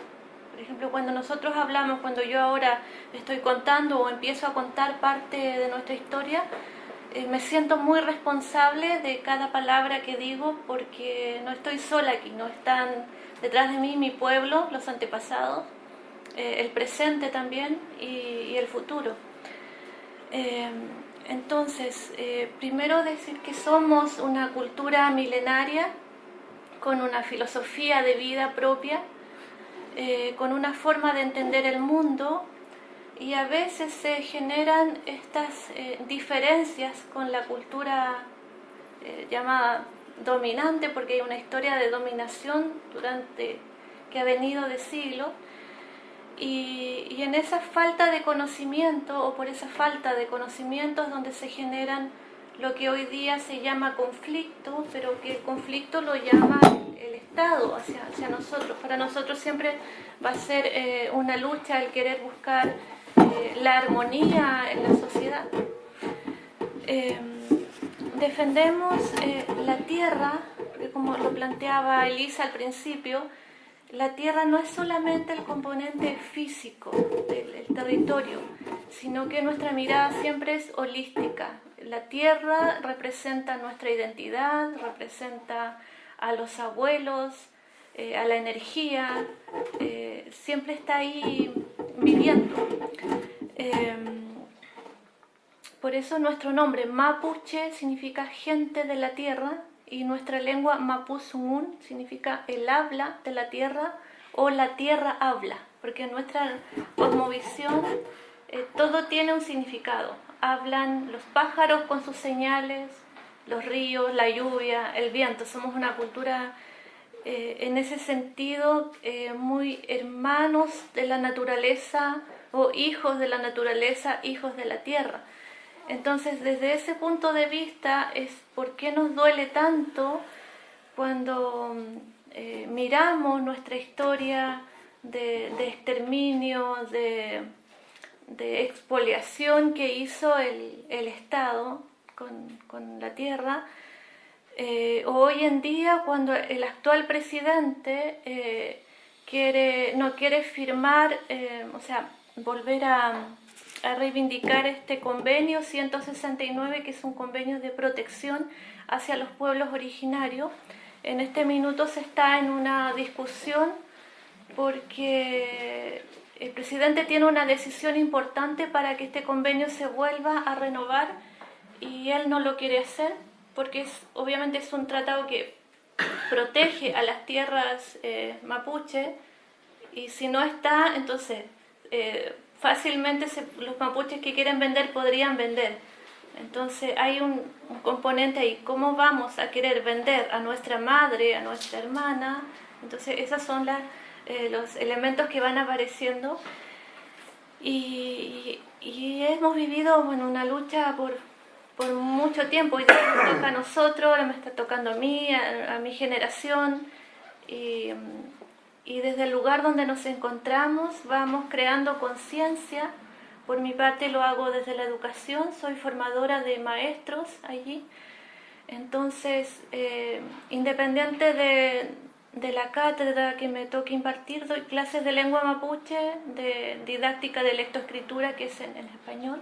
Por ejemplo, cuando nosotros hablamos, cuando yo ahora estoy contando o empiezo a contar parte de nuestra historia, eh, me siento muy responsable de cada palabra que digo porque no estoy sola aquí, no están detrás de mí mi pueblo, los antepasados, eh, el presente también y, el futuro. Eh, entonces, primero decir que somos una cultura milenaria con una filosofía de vida propia, con una forma de entender el mundo y a veces se generan estas eh, diferencias con la cultura eh, llamada dominante, porque hay una historia de dominación durante que ha venido de siglos, y, en esa falta de conocimiento, o por esa falta de conocimiento es donde se generan lo que hoy día se llama conflicto, pero que el conflicto lo llama el Estado hacia, hacia nosotros. Para nosotros siempre va a ser eh, una lucha el querer buscar eh, la armonía en la sociedad. Eh, defendemos eh, la tierra, como lo planteaba Elisa al principio, la tierra no es solamente el componente físico del territorio, sino que nuestra mirada siempre es holística. La tierra representa nuestra identidad, representa a los abuelos, a la energía, siempre está ahí viviendo. Em, por eso nuestro nombre Mapuche significa gente de la tierra y nuestra lengua Mapuzungun significa el habla de la tierra o la tierra habla, porque en nuestra cosmovisión eh, todo tiene un significado. Hablan los pájaros con sus señales, los ríos, la lluvia, el viento. Somos una cultura eh, en ese sentido eh, muy hermanos de la naturaleza o hijos de la naturaleza, hijos de la tierra. Entonces, desde ese punto de vista, es por qué nos duele tanto cuando eh, miramos nuestra historia de, exterminio, de, expoliación que hizo el, Estado con, la tierra, eh, hoy en día cuando el actual presidente eh, quiere, no quiere firmar, o sea, volver a, a reivindicar este convenio 169, que es un convenio de protección hacia los pueblos originarios. En este minuto se está en una discusión porque el presidente tiene una decisión importante para que este convenio se vuelva a renovar y él no lo quiere hacer porque es, obviamente es un tratado que protege a las tierras eh, mapuche y si no está, entonces eh, fácilmente los mapuches que quieren vender podrían vender. Entonces hay un, componente ahí, ¿cómo vamos a querer vender a nuestra madre, a nuestra hermana? Entonces esos son eh, los elementos que van apareciendo y, hemos vivido en una lucha por, por mucho tiempo y nos toca a nosotros, ahora me está tocando a mí, a, mi generación y y desde el lugar donde nos encontramos vamos creando conciencia. Por mi parte lo hago desde la educación, soy formadora de maestros allí. Entonces, eh, independiente de, de, la cátedra que me toque impartir, doy clases de lengua mapuche, de didáctica de lectoescritura, que es en, español.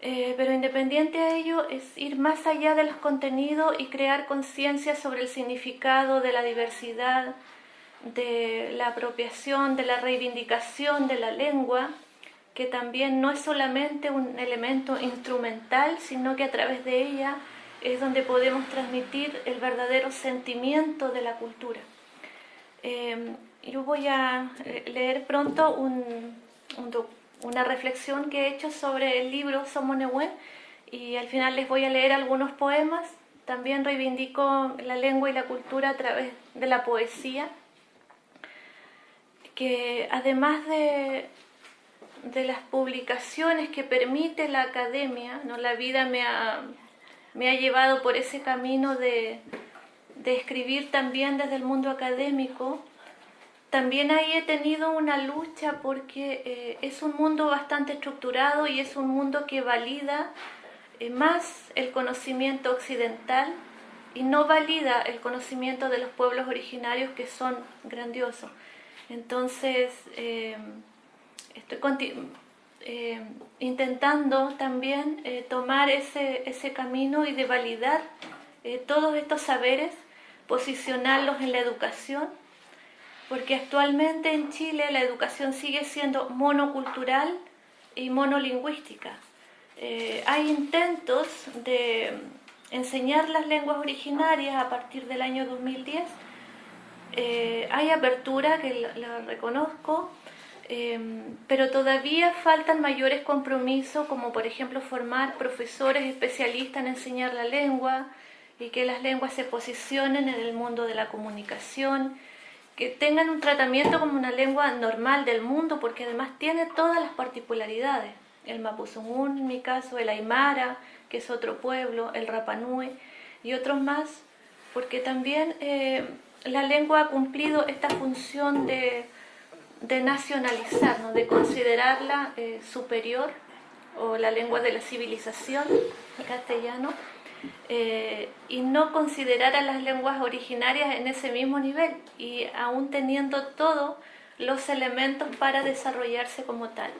Eh, pero independiente a ello es ir más allá de los contenidos y crear conciencia sobre el significado de la diversidad, de la apropiación, de la reivindicación de la lengua, que también no es solamente un elemento instrumental, sino que a través de ella es donde podemos transmitir el verdadero sentimiento de la cultura. Em, yo voy a leer pronto una reflexión que he hecho sobre el libro Somonehuen y al final les voy a leer algunos poemas. También reivindico la lengua y la cultura a través de la poesía que además de, de las publicaciones que permite la academia, ¿no? la vida me ha, me ha llevado por ese camino de, de escribir también desde el mundo académico, también ahí he tenido una lucha porque eh, es un mundo bastante estructurado y es un mundo que valida eh, más el conocimiento occidental y no valida el conocimiento de los pueblos originarios que son grandiosos. Entonces, eh, estoy eh, intentando también eh, tomar ese, ese, camino y de validar todos estos saberes, posicionarlos en la educación, porque actualmente en Chile la educación sigue siendo monocultural y monolingüística. hay intentos de enseñar las lenguas originarias a partir del año 2010, eh, hay apertura, que la, reconozco, eh, pero todavía faltan mayores compromisos, como por ejemplo formar profesores especialistas en enseñar la lengua y que las lenguas se posicionen en el mundo de la comunicación, que tengan un tratamiento como una lengua normal del mundo, porque además tiene todas las particularidades. El Mapuzungún, en mi caso, el Aymara, que es otro pueblo, el Rapanui y otros más, porque también eh, la lengua ha cumplido esta función de, nacionalizar, de considerarla eh, superior, o la lengua de la civilización, el castellano, eh, y no considerar a las lenguas originarias en ese mismo nivel, y aún teniendo todos los elementos para desarrollarse como tal.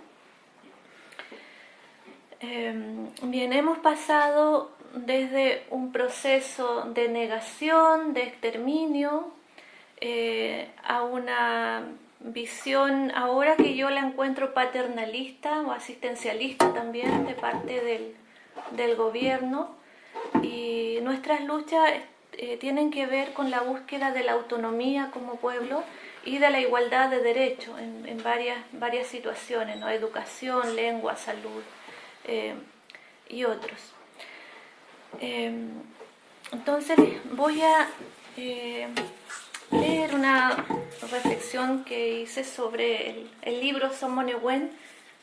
Em, bien, hemos pasado desde un proceso de negación, de exterminio, eh, a una visión ahora que yo la encuentro paternalista o asistencialista también de parte del, gobierno y nuestras luchas eh, tienen que ver con la búsqueda de la autonomía como pueblo y de la igualdad de derechos en, varias, situaciones, ¿no? educación, lengua, salud eh, y otros. Em, entonces voy a eh, leer una reflexión que hice sobre el, libro Somonehuen,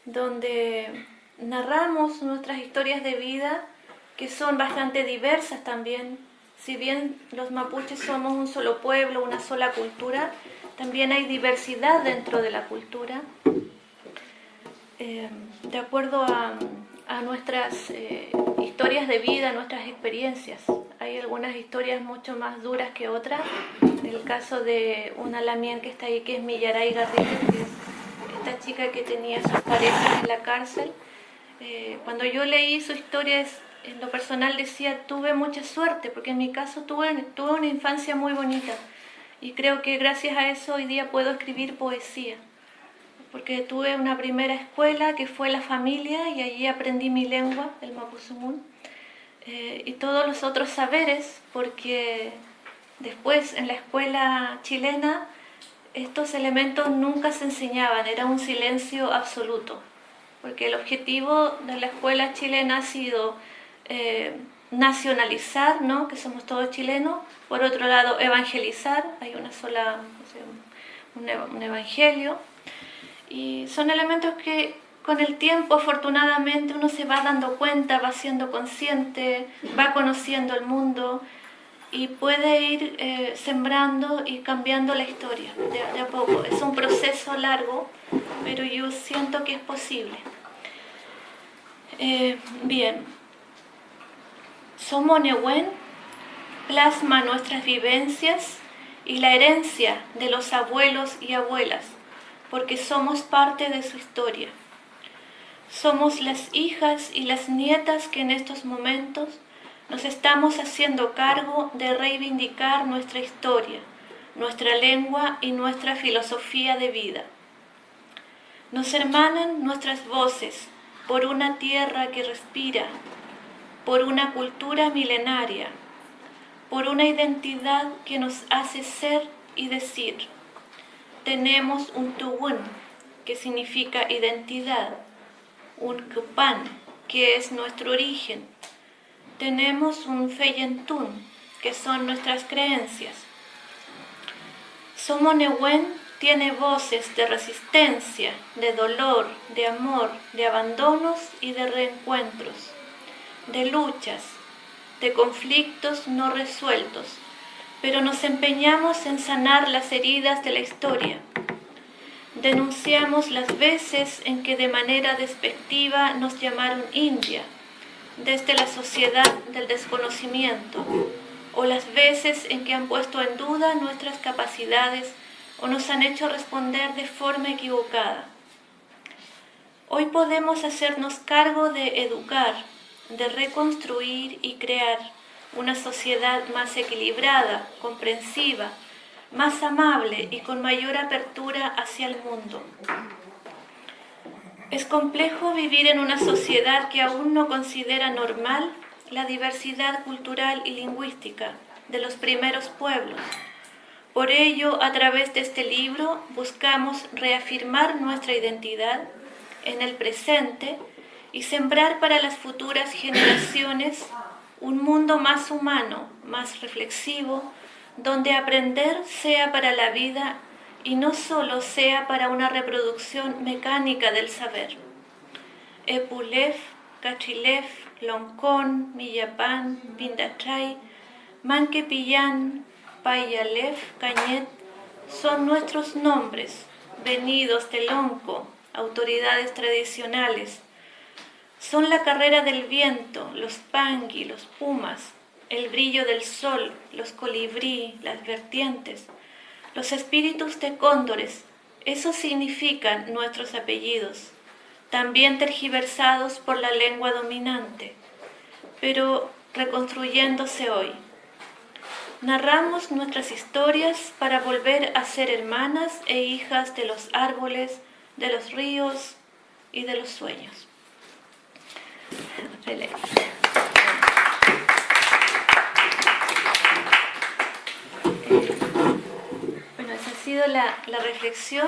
donde narramos nuestras historias de vida que son bastante diversas también. Si bien los mapuches somos un solo pueblo, una sola cultura, también hay diversidad dentro de la cultura. Eh, de acuerdo a, nuestras eh, historias de vida, nuestras experiencias. Hay algunas historias mucho más duras que otras. El caso de una lamien que está ahí, que es Millaray Garrido, que es esta chica que tenía sus parejas en la cárcel. Eh, cuando yo leí su historia, en lo personal decía, tuve mucha suerte, porque en mi caso tuve una infancia muy bonita. Y creo que gracias a eso hoy día puedo escribir poesía porque tuve una primera escuela que fue la familia y allí aprendí mi lengua, el mapuzungún, eh, y todos los otros saberes, porque después en la escuela chilena estos elementos nunca se enseñaban, era un silencio absoluto, porque el objetivo de la escuela chilena ha sido eh, nacionalizar, ¿no? que somos todos chilenos, por otro lado evangelizar, hay una sola, un evangelio, y son elementos que con el tiempo afortunadamente uno se va dando cuenta, va siendo consciente, va conociendo el mundo y puede ir eh, sembrando y cambiando la historia de, a poco. Es un proceso largo, pero yo siento que es posible. Eh, bien, Somonehuen plasma nuestras vivencias y la herencia de los abuelos y abuelas porque somos parte de su historia. Somos las hijas y las nietas que en estos momentos nos estamos haciendo cargo de reivindicar nuestra historia, nuestra lengua y nuestra filosofía de vida. Nos hermanan nuestras voces por una tierra que respira, por una cultura milenaria, por una identidad que nos hace ser y decir tenemos un tuwun, que significa identidad, un kupan, que es nuestro origen. Tenemos un feyentun, que son nuestras creencias. Somonewen tiene voces de resistencia, de dolor, de amor, de abandonos y de reencuentros, de luchas, de conflictos no resueltos, pero nos empeñamos en sanar las heridas de la historia. Denunciamos las veces en que de manera despectiva nos llamaron India, desde la sociedad del desconocimiento, o las veces en que han puesto en duda nuestras capacidades o nos han hecho responder de forma equivocada. Hoy podemos hacernos cargo de educar, de reconstruir y crear una sociedad más equilibrada, comprensiva, más amable y con mayor apertura hacia el mundo. Es complejo vivir en una sociedad que aún no considera normal la diversidad cultural y lingüística de los primeros pueblos. Por ello, a través de este libro buscamos reafirmar nuestra identidad en el presente y sembrar para las futuras generaciones un mundo más humano, más reflexivo, donde aprender sea para la vida y no solo sea para una reproducción mecánica del saber. Epulef, Cachilef, Loncón, Millapán, Pindachay, Manquepillán, Payalef, Cañet son nuestros nombres, venidos de Lonco, autoridades tradicionales, son la carrera del viento, los pangui, los pumas, el brillo del sol, los colibrí, las vertientes, los espíritus de cóndores. Eso significan nuestros apellidos, también tergiversados por la lengua dominante, pero reconstruyéndose hoy. Narramos nuestras historias para volver a ser hermanas e hijas de los árboles, de los ríos y de los sueños. Bueno, esa ha sido la, reflexión.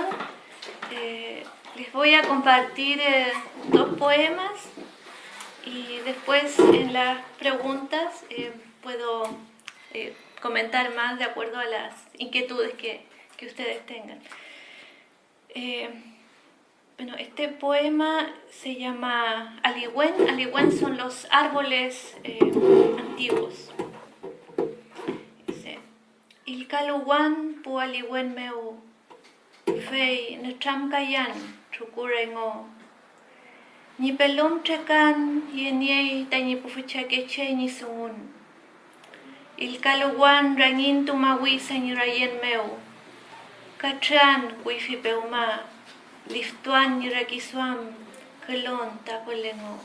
Eh, les voy a compartir eh, dos poemas y después en las preguntas eh, puedo comentar más de acuerdo a las inquietudes que, que ustedes tengan. Bueno, este poema se llama Aligüen. Aligüen son los árboles eh, antiguos. Dice, Ilkaluwan pu aligüen meu, fei netram kayan, trukurengo. Ni pelom chekan, yeniei, tañi pufuchakeche ni sungun. Ilkaluwan rangin tumawi senyurayen meu. Katran wifi peuma. Liftuan Yirakisuam, Kelon Tapolengo.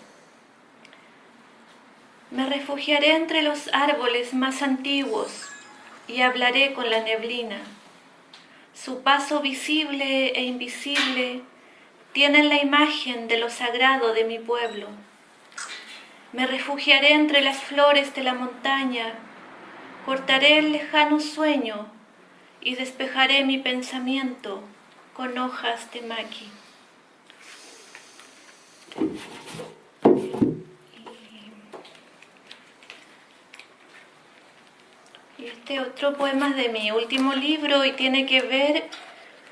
Me refugiaré entre los árboles más antiguos y hablaré con la neblina. Su paso visible e invisible tienen la imagen de lo sagrado de mi pueblo. Me refugiaré entre las flores de la montaña, cortaré el lejano sueño y despejaré mi pensamiento con hojas de maqui. Y este otro poema es de mi último libro y tiene que ver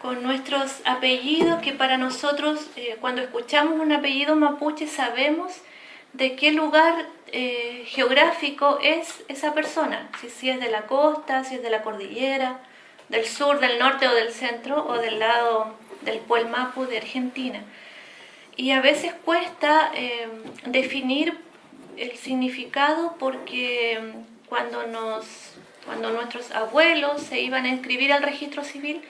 con nuestros apellidos, que para nosotros eh, cuando escuchamos un apellido mapuche sabemos de qué lugar eh, geográfico es esa persona, si, si es de la costa, si es de la cordillera, del sur, del norte o del centro o del lado del Puelmapu de Argentina. Y a veces cuesta eh, definir el significado porque cuando, nos, cuando nuestros abuelos se iban a inscribir al registro civil,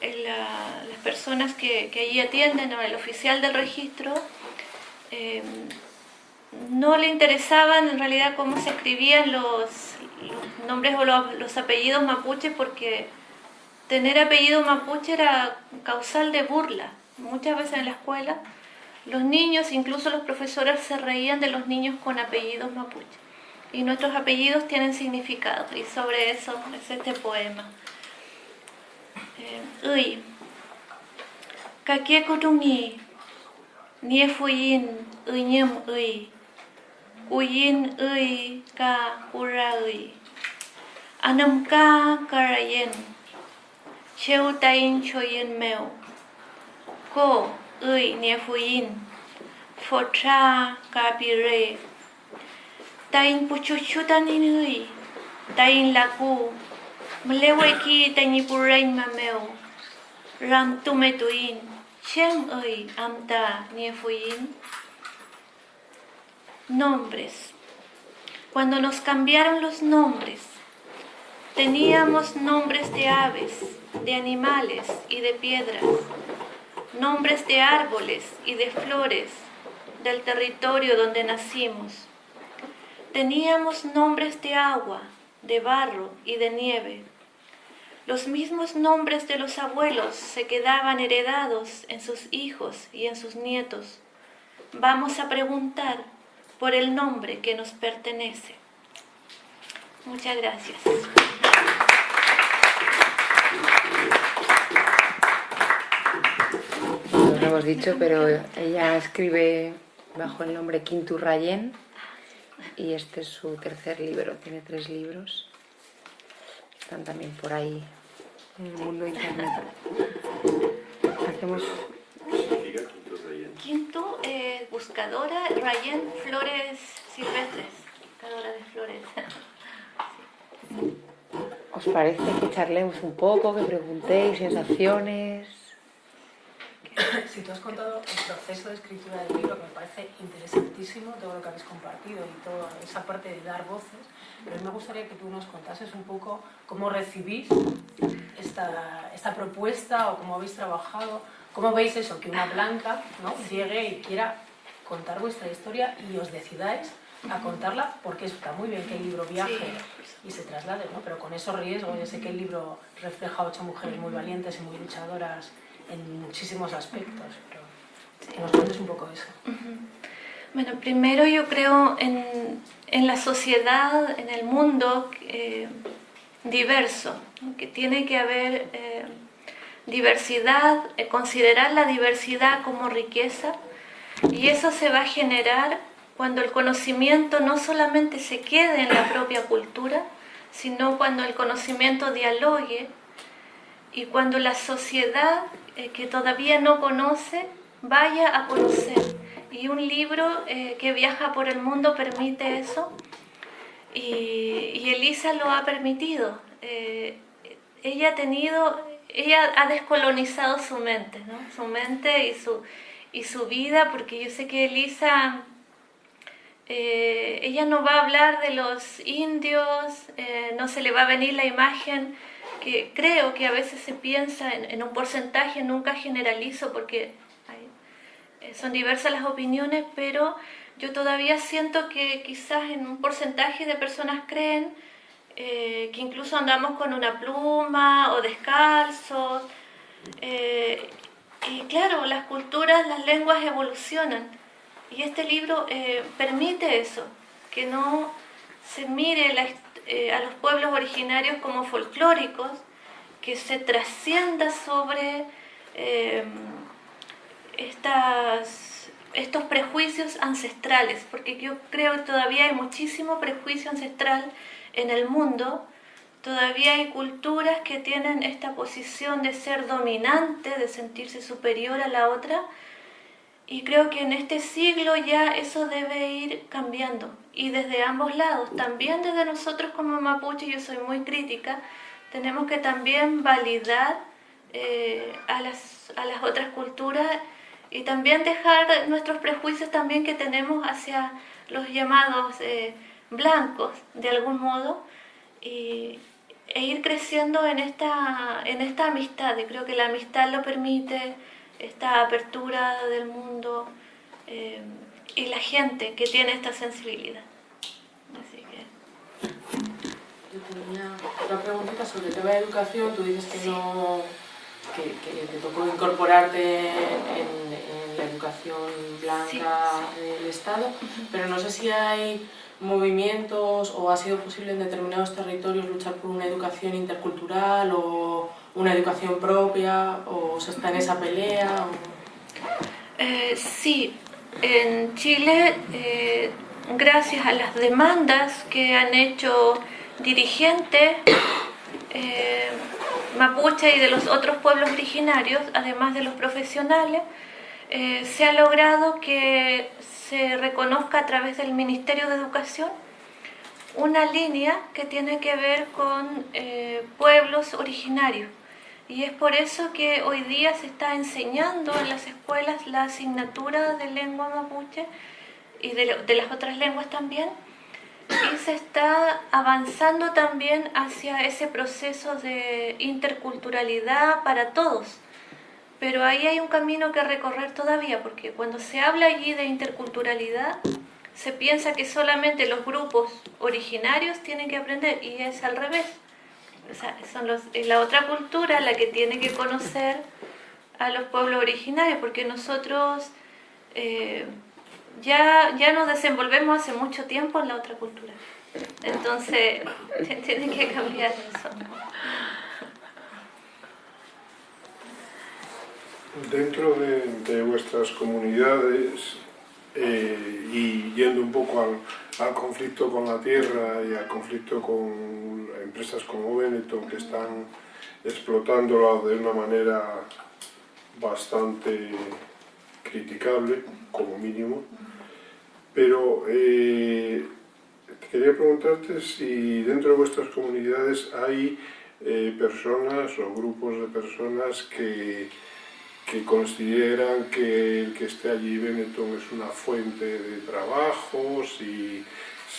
eh, las personas que, allí atienden, o el oficial del registro, eh, no le interesaban en realidad cómo se escribían los, los nombres o los, apellidos mapuche porque tener apellido mapuche era causal de burla. Muchas veces en la escuela los niños, incluso los profesores, se reían de los niños con apellidos mapuche. Y nuestros apellidos tienen significado y sobre eso es este poema. Eh, uy, kakie kutungi, niefuyin, uñem uy, uyin ơi ka kura ơi. Anam ka karayen cheu tain choyen meo ko ơi nefuyin fotra kapire tain puchuchutanin ơi. Tain laku mleweki tanipurain mameo ram tumetuin chem ơi anh ta nè amta yên. Nombres. Cuando nos cambiaron los nombres, teníamos nombres de aves, de animales y de piedras, nombres de árboles y de flores del territorio donde nacimos. Teníamos nombres de agua, de barro y de nieve. Los mismos nombres de los abuelos se quedaban heredados en sus hijos y en sus nietos. Vamos a preguntar por el nombre que nos pertenece. Muchas gracias. No lo hemos dicho, pero ella escribe bajo el nombre Quintu Rayen y este es su tercer libro, tiene tres libros. Están también por ahí en el mundo internet. Hacemos... Quinto, eh, buscadora, Rayen Flores Silvestres, buscadora de flores. ¿Os parece que charlemos un poco, que preguntéis sensaciones? Si tú has contado el proceso de escritura del libro, que me parece interesantísimo, todo lo que habéis compartido y toda esa parte de dar voces, pero me gustaría que tú nos contases un poco cómo recibís esta, esta propuesta o cómo habéis trabajado, cómo veis eso, que una blanca ¿no? llegue y quiera contar vuestra historia y os decidáis a contarla, porque está muy bien que el libro viaje y se traslade, ¿no? pero con esos riesgos, yo sé que el libro refleja a ocho mujeres muy valientes y muy luchadoras en muchísimos aspectos, pero que nos cuentes un poco eso. Bueno, primero yo creo en, en la sociedad, en el mundo eh, diverso, ¿no? que tiene que haber eh, diversidad, eh, considerar la diversidad como riqueza y eso se va a generar cuando el conocimiento no solamente se quede en la propia cultura, sino cuando el conocimiento dialogue y cuando la sociedad eh, que todavía no conoce vaya a conocer. Y un libro eh, que viaja por el mundo permite eso. Y, Elisa lo ha permitido. Ella ha tenido, ella ha descolonizado su mente, ¿no? su mente y su, y su vida, porque yo sé que Elisa, ella no va a hablar de los indios, no se le va a venir la imagen que creo que a veces se piensa en, un porcentaje, nunca generalizo porque eh, son diversas las opiniones, pero yo todavía siento que quizás en un porcentaje de personas creen eh, que incluso andamos con una pluma o descalzos. Eh, y claro, las culturas, las lenguas evolucionan. Y este libro permite eso, que no se mire la, eh, a los pueblos originarios como folclóricos, que se trascienda sobre eh, estas, estos prejuicios ancestrales, porque yo creo que todavía hay muchísimo prejuicio ancestral en el mundo, todavía hay culturas que tienen esta posición de ser dominante, de sentirse superior a la otra, y creo que en este siglo ya eso debe ir cambiando. Y desde ambos lados, también desde nosotros como mapuche, yo soy muy crítica, tenemos que también validar eh, a, las, a las otras culturas y también dejar nuestros prejuicios también que tenemos hacia los llamados eh, blancos de algún modo y, e ir creciendo en esta, en esta amistad. Y creo que la amistad lo permite esta apertura del mundo eh, y la gente que tiene esta sensibilidad. Así que... Yo tenía otra preguntita sobre el tema de educación. Tú dices que no que, te tocó incorporarte en, la educación blanca del Estado, pero no sé si hay movimientos o ha sido posible en determinados territorios luchar por una educación intercultural o una educación propia o se está en esa pelea? Eh, sí, en Chile, eh, gracias a las demandas que han hecho dirigentes eh, mapuche y de los otros pueblos originarios, además de los profesionales, se ha logrado que se reconozca a través del Ministerio de Educación una línea que tiene que ver con pueblos originarios. Y es por eso que hoy día se está enseñando en las escuelas la asignatura de lengua mapuche y de, las otras lenguas también. Y se está avanzando también hacia ese proceso de interculturalidad para todos. Pero ahí hay un camino que recorrer todavía, porque cuando se habla allí de interculturalidad, se piensa que solamente los grupos originarios tienen que aprender, y es al revés es la otra cultura la que tiene que conocer a los pueblos originarios, porque nosotros eh, ya, ya nos desenvolvemos hace mucho tiempo en la otra cultura. Entonces, tiene que cambiar eso. Dentro de vuestras comunidades, eh, y yendo un poco al, al, conflicto con la tierra y al conflicto con empresas como Benetton que están explotándola de una manera bastante criticable, como mínimo. Pero eh, quería preguntarte si dentro de vuestras comunidades hay eh, personas o grupos de personas que que consideran que el que esté allí Benetton es una fuente de trabajo, si,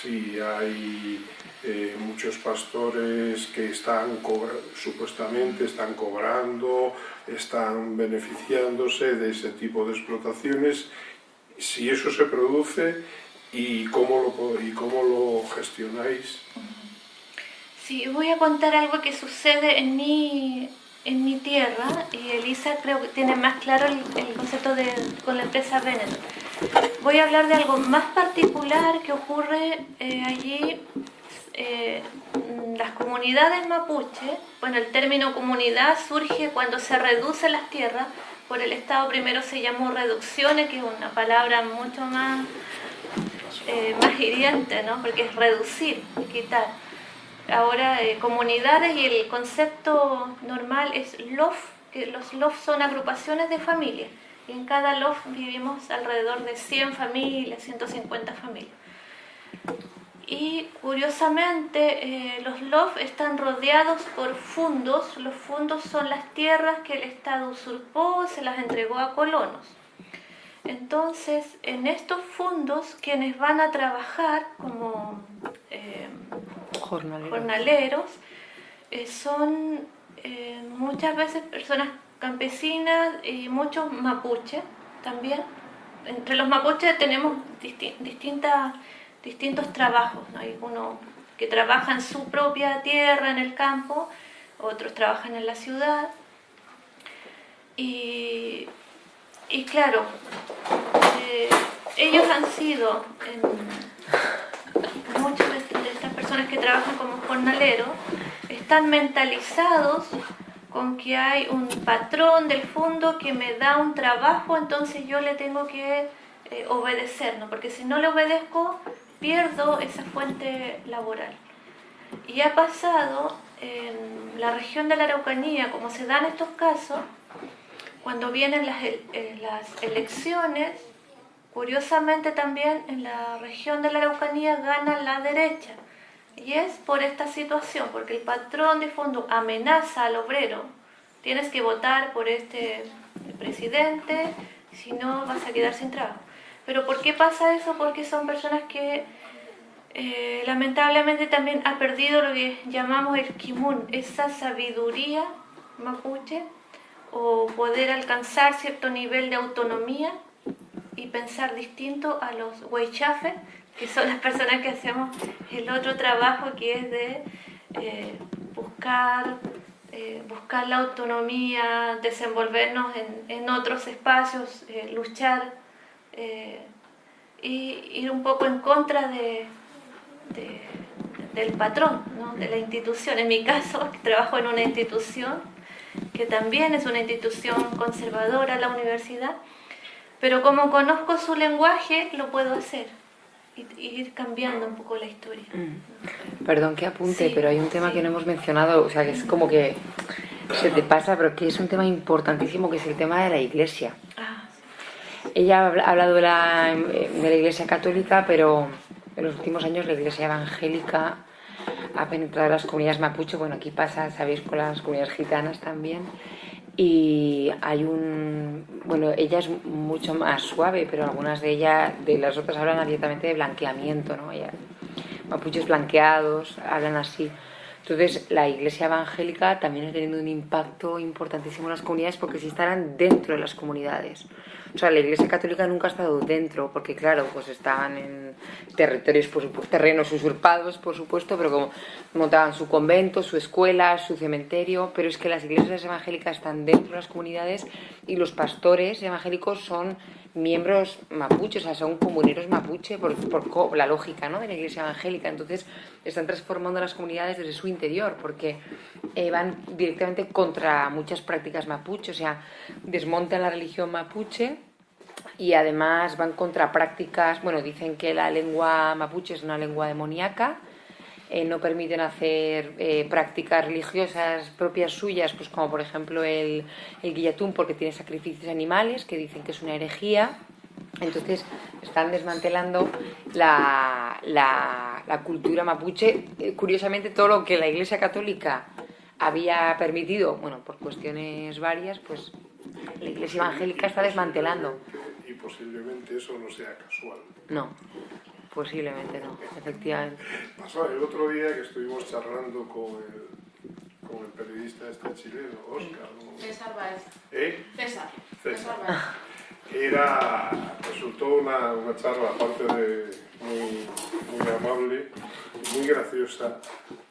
si hay eh, muchos pastores que están supuestamente están cobrando, están beneficiándose de ese tipo de explotaciones, si eso se produce y cómo lo, y cómo lo gestionáis. Sí, voy a contar algo que sucede en mi, en mi tierra, y Elisa creo que tiene más claro el, concepto de, con la empresa Benetton. Voy a hablar de algo más particular que ocurre eh, allí. Eh, las comunidades mapuche, bueno, el término comunidad surge cuando se reducen las tierras, por el Estado primero se llamó reducciones, que es una palabra mucho más, eh, más hiriente, ¿no? porque es reducir, quitar ahora comunidades y el concepto normal es LOF, que los LOF son agrupaciones de familias. Y en cada LOF vivimos alrededor de 100 familias, 150 familias. Y curiosamente eh, los LOF están rodeados por fundos. Los fundos son las tierras que el Estado usurpó, se las entregó a colonos. Entonces, en estos fondos, quienes van a trabajar como jornaleros, eh, son eh, muchas veces personas campesinas y muchos mapuches también. Entre los mapuches tenemos distintas, distintos trabajos. Hay uno que trabaja en su propia tierra, en el campo, otros trabajan en la ciudad. Y y claro, eh, ellos han sido, estas personas que trabajan como jornaleros, están mentalizados con que hay un patrón del fondo que me da un trabajo, entonces yo le tengo que eh, obedecer, ¿no? porque si no le obedezco, pierdo esa fuente laboral. Y ha pasado en la región de la Araucanía, como se dan estos casos, cuando vienen las, eh, las elecciones, curiosamente también en la región de la Araucanía gana la derecha. Y es por esta situación, porque el patrón de fondo amenaza al obrero, tienes que votar por este presidente, si no vas a quedar sin trabajo. Pero ¿por qué pasa eso? Porque son personas que eh, lamentablemente también ha perdido lo que llamamos el kimun, esa sabiduría mapuche o poder alcanzar cierto nivel de autonomía y pensar distinto a los weichafe, que son las personas que hacemos el otro trabajo que es de eh, buscar, eh, buscar la autonomía, desenvolvernos en, otros espacios, eh, luchar y ir un poco en contra de, del patrón, de la institución. En mi caso, trabajo en una institución que también es una institución conservadora, la universidad, pero como conozco su lenguaje, lo puedo hacer ir cambiando un poco la historia. Mm. Perdón que apunte, pero hay un tema que no hemos mencionado, o sea, que es como que se te pasa, pero que es un tema importantísimo, que es el tema de la iglesia. Ah, Ella ha hablado de la, de la iglesia católica, pero en los últimos años la iglesia evangélica ha penetrado las comunidades mapuche, bueno, aquí pasa, sabéis, con las comunidades gitanas también, y hay un, bueno, ella es mucho más suave, pero algunas de ellas, de las otras hablan abiertamente de blanqueamiento, ¿no? mapuches blanqueados, hablan así. Entonces, la iglesia evangélica también está teniendo un impacto importantísimo en las comunidades porque si estarán dentro de las comunidades. O sea, la Iglesia Católica nunca ha estado dentro, porque claro, pues estaban en territorios, por supuesto, terrenos usurpados, por supuesto, pero como montaban su convento, su escuela, su cementerio, pero es que las iglesias evangélicas están dentro de las comunidades y los pastores evangélicos son miembros mapuches, o sea, son comuneros mapuche por, por, la lógica ¿no? de la iglesia evangélica. Entonces, están transformando las comunidades desde su interior, porque eh, van directamente contra muchas prácticas mapuche, o sea, desmontan la religión mapuche y además van contra prácticas, bueno, dicen que la lengua mapuche es una lengua demoníaca, eh, no permiten hacer eh, prácticas religiosas propias suyas, pues como por ejemplo el, el guillatún porque tiene sacrificios animales, que dicen que es una herejía. Entonces están desmantelando la, la, cultura mapuche. Eh, curiosamente todo lo que la Iglesia Católica había permitido, bueno, por cuestiones varias, pues la Iglesia Evangélica está desmantelando. Y posiblemente eso no sea casual. No. Posiblemente no, efectivamente. Pasó el otro día que estuvimos charlando con el, con el periodista este chileno, Oscar. César Baez. ¿Eh? César. César. Era, resultó una, una charla, aparte de muy, muy amable, muy graciosa,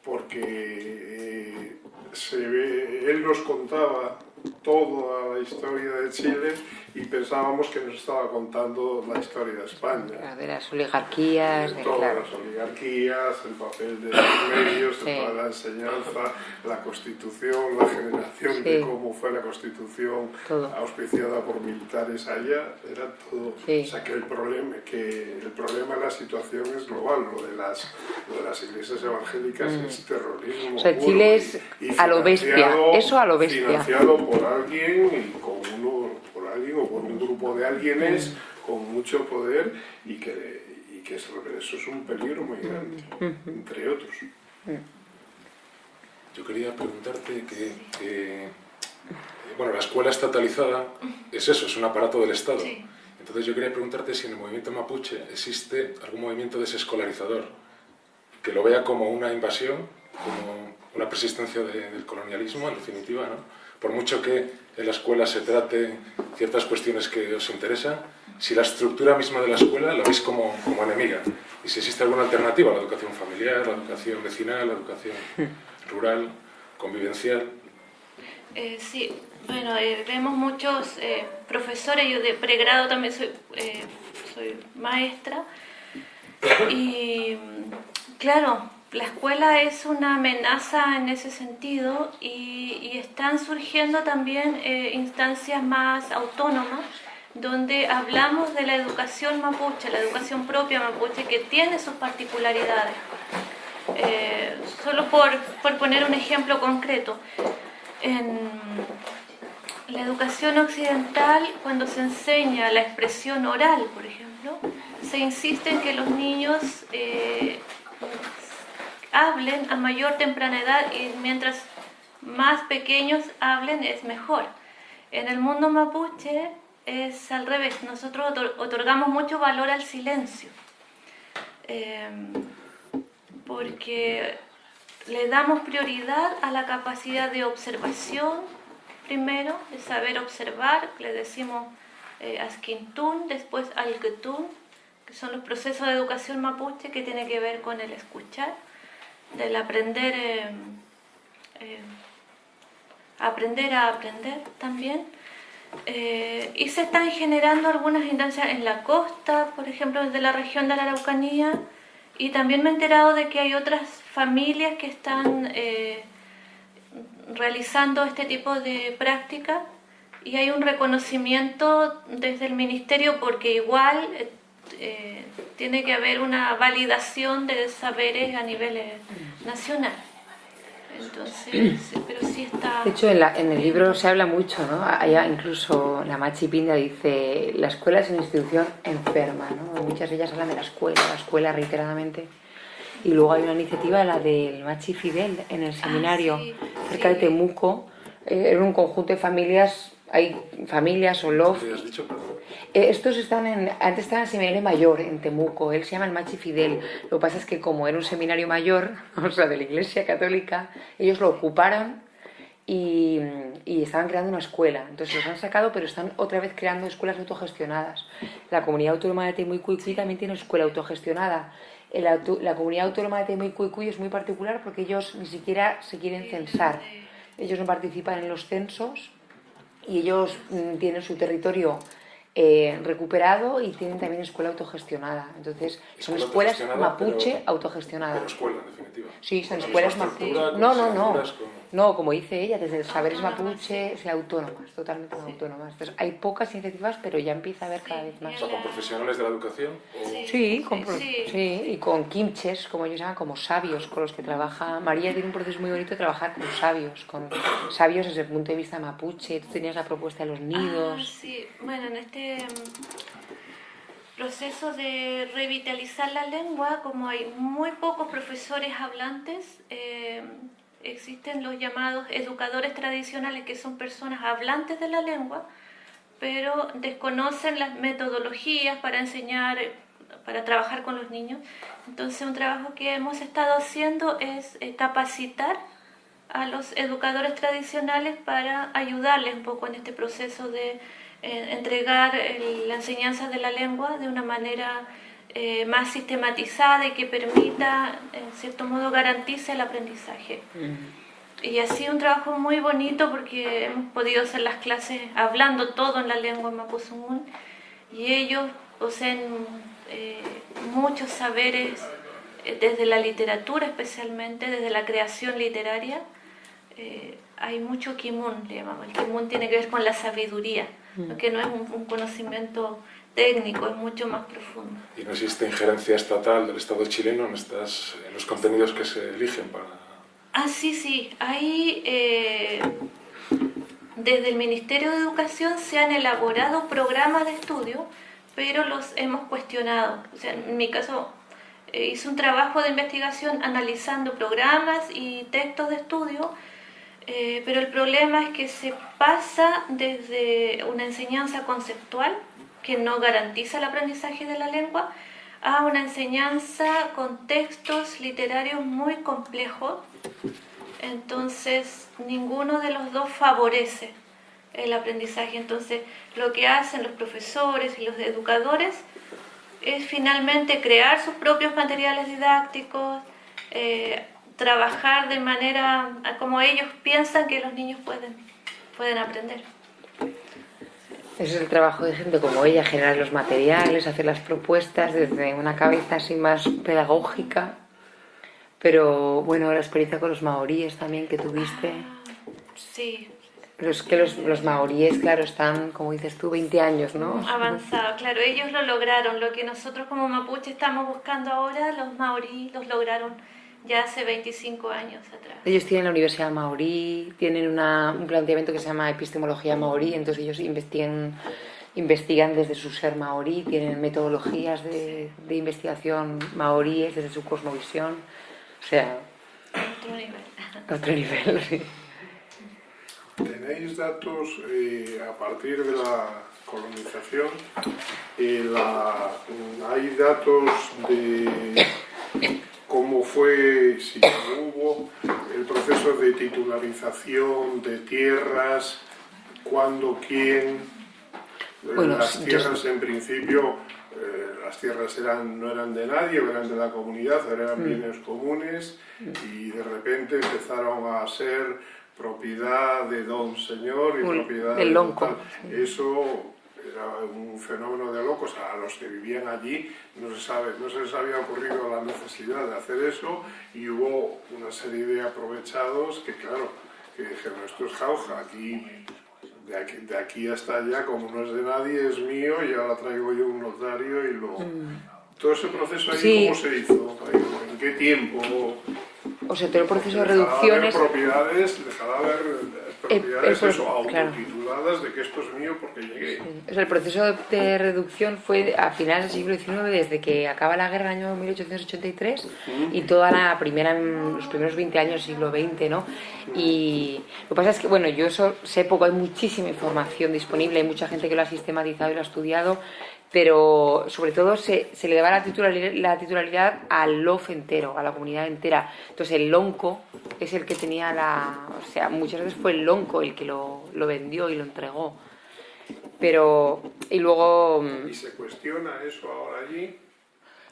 porque eh, se ve, él nos contaba toda la historia de Chile y pensábamos que nos estaba contando la historia de España. De las oligarquías, de, todas las oligarquías, el papel de los medios, toda la enseñanza, la constitución, la generación de cómo fue la constitución auspiciada por militares allá, era todo. O sea que el problema, que el problema de la situación es global, lo de las, de las iglesias evangélicas mm. es terrorismo. O sea, Chile es a lo bestia, eso a lo bestia. Financiado por alguien y con uno alguien o por un grupo de alguienes con mucho poder y que, y que eso es un peligro muy grande, entre otros. Yo quería preguntarte que, bueno, la escuela estatalizada es eso, es un aparato del Estado. Entonces yo quería preguntarte si en el movimiento mapuche existe algún movimiento desescolarizador que lo vea como una invasión, como una persistencia del colonialismo, en definitiva, ¿no? por mucho que en la escuela se trate ciertas cuestiones que os interesan, si la estructura misma de la escuela la veis como, como enemiga. Y si existe alguna alternativa, la educación familiar, la educación vecinal, la educación rural, convivencial. Eh, sí, bueno, eh, vemos muchos eh, profesores, yo de pregrado también soy, soy maestra, y claro, la escuela es una amenaza en ese sentido y, están surgiendo también eh, instancias más autónomas donde hablamos de la educación mapuche, la educación propia mapuche que tiene sus particularidades. Eh, solo por, por, poner un ejemplo concreto, en la educación occidental cuando se enseña la expresión oral, por ejemplo, se insiste en que los niños eh, hablen a mayor temprana edad y mientras más pequeños hablen es mejor. En el mundo mapuche es al revés, nosotros otorgamos mucho valor al silencio, em, porque le damos prioridad a la capacidad de observación primero, de saber observar, le decimos eh, asquintún, después alquetún, que son los procesos de educación mapuche que tiene que ver con el escuchar del aprender, eh, eh, aprender a aprender también. Eh, y se están generando algunas instancias en la costa, por ejemplo, desde la región de la Araucanía, y también me he enterado de que hay otras familias que están realizando este tipo de prácticas y hay un reconocimiento desde el ministerio porque igual eh, tiene que haber una validación de saberes a nivel eh, nacional. Entonces, pero sí está... De hecho, en, el libro se habla mucho, ¿no? Allá incluso la Machi Pinda dice, la escuela es una institución enferma, ¿no? Muchas de ellas hablan de la escuela, la escuela reiteradamente. Y luego hay una iniciativa, la del Machi Fidel, en el ah, seminario, cerca de Temuco, eh, en un conjunto de familias hay familias o loft. Eh, estos están en, antes estaban en el seminario mayor en Temuco, él se llama el Machi Fidel. Lo que pasa es que como era un seminario mayor, o sea, de la Iglesia Católica, ellos lo ocuparon y, estaban creando una escuela. Entonces los han sacado, pero están otra vez creando escuelas autogestionadas. La comunidad autónoma de Temuicuicui también tiene escuela autogestionada. La, la comunidad autónoma de Temuicuicui es muy particular porque ellos ni siquiera se quieren censar. Ellos no participan en los censos y ellos mm, tienen su territorio eh, recuperado y tienen también escuela autogestionada. Entonces, son escuelas mapuche autogestionadas. Como escuela, en definitiva. Sí, son escuelas mapuche. No, no, no. No, como dice ella, desde el saberes mapuche, sea, autónomas, totalmente autónomas. Entonces, hay pocas iniciativas, pero ya empieza a haber cada vez más. O sea, con profesionales de la educación. Sí, con, sí, y con kimches, como ellos llaman, como sabios, con los que trabaja. María tiene un proceso muy bonito de trabajar con sabios, con sabios desde el punto de vista mapuche. Tú tenías la propuesta de los nidos. Ah, sí, bueno, en este proceso de revitalizar la lengua, como hay muy pocos profesores hablantes, eh, existen los llamados educadores tradicionales, que son personas hablantes de la lengua, pero desconocen las metodologías para enseñar, para trabajar con los niños. Entonces un trabajo que hemos estado haciendo es eh, capacitar a los educadores tradicionales para ayudarles un poco en este proceso de eh, entregar la enseñanza de la lengua de una manera eh, más sistematizada y que permita, en cierto modo, garantice el aprendizaje. y ha sido un trabajo muy bonito porque hemos podido hacer las clases hablando todo en la lengua mapuzungún y ellos poseen eh, muchos saberes eh, desde la literatura especialmente, desde la creación literaria. Hay mucho kimun, le llamamos. El kimun tiene que ver con la sabiduría, mm. que no es un, conocimiento técnico, es mucho más profundo. ¿Y no existe injerencia estatal del Estado chileno en, estas, en los contenidos que se eligen para...? Ah, sí, sí. Hay... desde el Ministerio de Educación se han elaborado programas de estudio pero los hemos cuestionado. O sea, en mi caso eh, hice un trabajo de investigación analizando programas y textos de estudio, eh, pero el problema es que se pasa desde una enseñanza conceptual que no garantiza el aprendizaje de la lengua a una enseñanza con textos literarios muy complejos. Entonces, ninguno de los dos favorece el aprendizaje. Entonces, lo que hacen los profesores y los educadores es finalmente crear sus propios materiales didácticos, eh, trabajar de manera como ellos piensan que los niños pueden, pueden aprender. Ese es el trabajo de gente como ella, generar los materiales, hacer las propuestas desde una cabeza así más pedagógica. Pero bueno, la experiencia con los maoríes también que tuviste. sí, los que los, los maoríes, claro, están, como dices tú, 20 años, ¿no? Avanzado, claro, ellos lo lograron. Lo que nosotros como mapuche estamos buscando ahora, los maoríes los lograron ya hace 25 años atrás. Ellos tienen la Universidad Maorí, tienen una, un planteamiento que se llama epistemología maorí, entonces ellos investigan, investigan desde su ser maorí, tienen metodologías de, de investigación maoríes desde su cosmovisión, o sea... Otro nivel. Otro nivel, sí. ¿Tenéis datos eh, a partir de la colonización? Eh, ¿Hay datos de cómo fue, si hubo, el proceso de titularización de tierras, cuándo, quién? Eh, las tierras en principio, las tierras eran, no eran de nadie, eran de la comunidad, eran mm. bienes comunes y de repente empezaron a ser propiedad de don señor y propiedad del lonco. Eso era un fenómeno de locos. A los que vivían allí no se, sabe, no se les había ocurrido la necesidad de hacer eso y hubo una serie de aprovechados que, claro, que dijeron, esto es jauja, aquí de, aquí de aquí, hasta allá, como no es de nadie, es mío y ahora traigo yo un notario y lo... Mm. Todo ese proceso ahí, ¿cómo se hizo? ¿En qué tiempo? O sea, todo el proceso de reducción es... propiedades, dejará haber eh, propiedades eso, autotituladas de que esto es mío porque llegué. O sea, el proceso de reducción fue a finales del siglo XIX, desde que acaba la guerra en el año 1883 y toda la primera, los primeros 20 años del siglo XX, ¿no? Y lo que pasa es que, bueno, yo eso sé poco, hay muchísima información disponible, hay mucha gente que lo ha sistematizado y lo ha estudiado, pero sobre todo se, se le daba la titularidad, la titularidad al LOF entero, a la comunidad entera. Entonces el lonco es el que tenía la... O sea, muchas veces fue el lonco el que lo, lo vendió y lo entregó. Pero... Y luego... ¿Y se cuestiona eso ahora allí?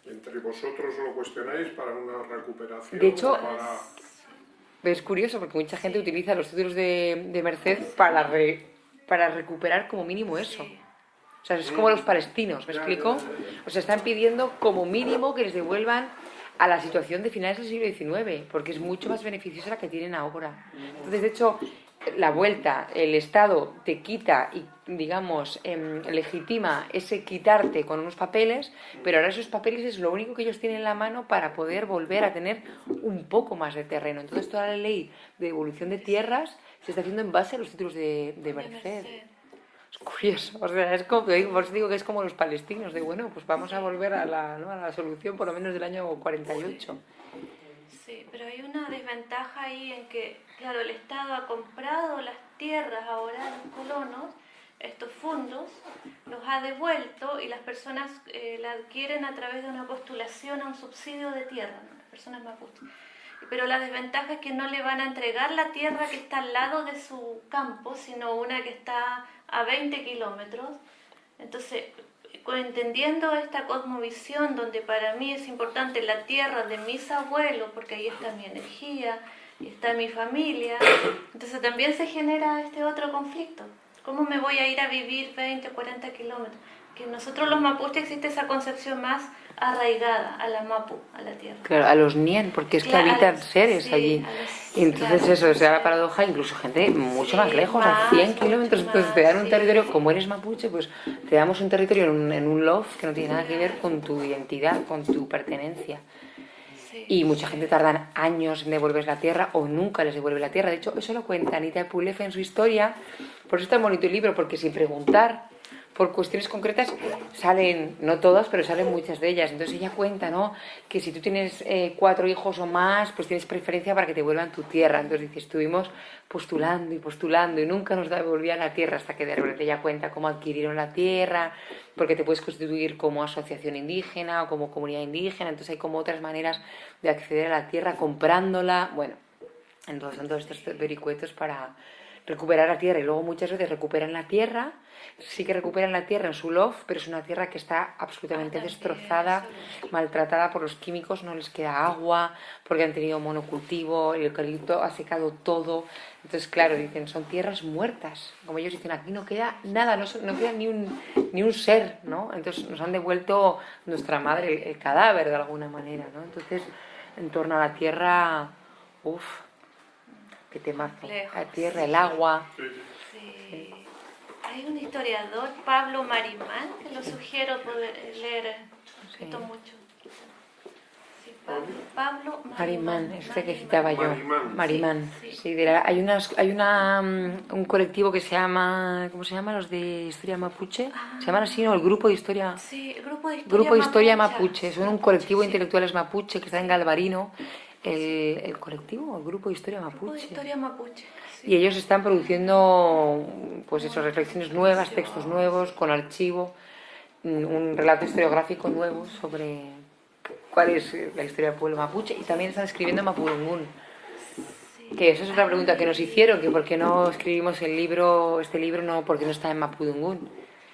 ¿Entre vosotros lo cuestionáis para una recuperación? De hecho... Es curioso porque mucha gente utiliza los títulos de, de Merced para, para recuperar como mínimo eso. O sea, es como los palestinos, ¿me explico? O sea, están pidiendo como mínimo que les devuelvan a la situación de finales del siglo XIX, porque es mucho más beneficiosa la que tienen ahora. Entonces, de hecho, la vuelta, el Estado te quita y, digamos, em, legitima ese quitarte con unos papeles, pero ahora esos papeles es lo único que ellos tienen en la mano para poder volver a tener un poco más de terreno. Entonces, toda la ley de devolución de tierras se está haciendo en base a los títulos de, de Merced. Curioso, o sea, es como, digo que es como los palestinos, de bueno, pues vamos a volver a la, ¿no? a la solución por lo menos del año 48. Sí, pero hay una desventaja ahí en que, claro, el Estado ha comprado las tierras ahora a los colonos, estos fondos, los ha devuelto y las personas eh, la adquieren a través de una postulación a un subsidio de tierra, las personas mapuches. Pero la desventaja es que no le van a entregar la tierra que está al lado de su campo, sino una que está a 20 kilómetros. Entonces, entendiendo esta cosmovisión donde para mí es importante la tierra de mis abuelos, porque ahí está mi energía, está mi familia. Entonces también se genera este otro conflicto. ¿Cómo me voy a ir a vivir 20, 40 kilómetros? Que nosotros los mapuches existe esa concepción más arraigada a la mapu, a la tierra. Claro, a los nien, porque es que Claro, habitan sí, seres a allí. los- entonces claro. eso, esa es la paradoja, incluso gente mucho Sí, más lejos, a más, 100 mucho kilómetros, entonces te dan un sí. territorio, como eres mapuche, pues te damos un territorio en un, en un loft que no tiene nada que ver con tu identidad, con tu pertenencia. Sí. Y mucha gente tardan años en devolver la tierra o nunca les devuelve la tierra. De hecho, eso lo cuenta Anita Pulef en su historia. Por eso está bonito el libro, porque sin preguntar por cuestiones concretas salen, no todas, pero salen muchas de ellas. Entonces ella cuenta, ¿no? Que si tú tienes eh, cuatro hijos o más, pues tienes preferencia para que te vuelvan tu tierra. Entonces dice, estuvimos postulando y postulando y nunca nos devolvían la tierra hasta que de repente ella cuenta cómo adquirieron la tierra, porque te puedes constituir como asociación indígena o como comunidad indígena. Entonces hay como otras maneras de acceder a la tierra comprándola. Bueno, entonces son todos estos vericuetos para recuperar la tierra y luego muchas veces recuperan la tierra, sí que recuperan la tierra en su loft, pero es una tierra que está absolutamente destrozada, maltratada por los químicos, no les queda agua, porque han tenido monocultivo, el eucalipto ha secado todo. Entonces, claro, dicen, son tierras muertas. Como ellos dicen, aquí no queda nada, no, no queda ni un, ni un ser, ¿no? Entonces nos han devuelto nuestra madre, el, el cadáver de alguna manera, ¿no? Entonces, en torno a la tierra, uff, qué temazo. Complejo, La tierra, el agua. Sí. Hay un historiador, Pablo Marimán, que lo sugiero poder leer esto Sí. mucho. Sí, Pablo, Pablo Marimán, este que citaba yo. Marimán. Marimán. Sí, sí. Sí, de la- hay unas, hay una, mm, un colectivo que se llama, ¿cómo se llama? Los de Historia Mapuche. Se llaman así, ¿no? El Grupo de Historia. Sí, grupo de historia Grupo de Historia mapuche. Mapuche. Son un colectivo de Sí. intelectuales mapuche que está en Galvarino. El, el colectivo, el Grupo de Historia Grupo de Mapuche. historia mapuche. sí. Y ellos están produciendo, pues eso, reflexiones nuevas, textos nuevos, con archivo, mm, un relato historiográfico nuevo sobre cuál es la historia del pueblo mapuche. Y también están escribiendo en Mapudungún. Sí. Que esa es otra pregunta que nos hicieron, que por qué no escribimos el libro, este libro, no, porque no está en Mapudungún.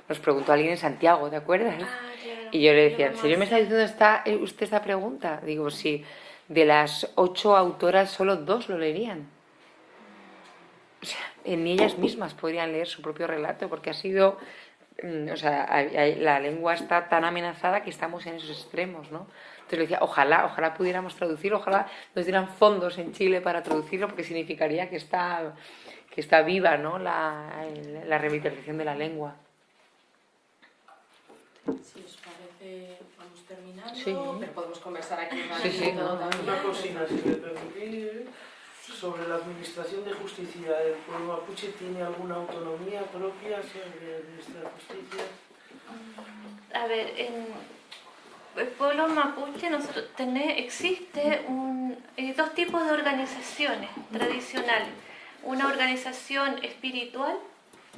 Nos preguntó alguien en Santiago, ¿te acuerdas? Ah, claro. Y yo le decía, ¿en serio me está diciendo esta, eh, usted esta pregunta? Digo, sí, de las ocho autoras solo dos lo leerían. O sea, ni ellas mismas podrían leer su propio relato, porque ha sido, mm, o sea, la lengua está tan amenazada que estamos en esos extremos, ¿no? Entonces le decía, ojalá, ojalá pudiéramos traducirlo, ojalá nos dieran fondos en Chile para traducirlo, porque significaría que está, que está viva, ¿no? La, la revitalización de la lengua. Vamos terminando, Sí. pero podemos conversar aquí un Sí, sí. ratito también. Una cocina, si me permitís, sobre la administración de justicia. ¿El pueblo mapuche tiene alguna autonomía propia sobre administrar justicia? A ver, en el pueblo mapuche nosotros tené- existe un, eh, dos tipos de organizaciones tradicionales. Una organización espiritual,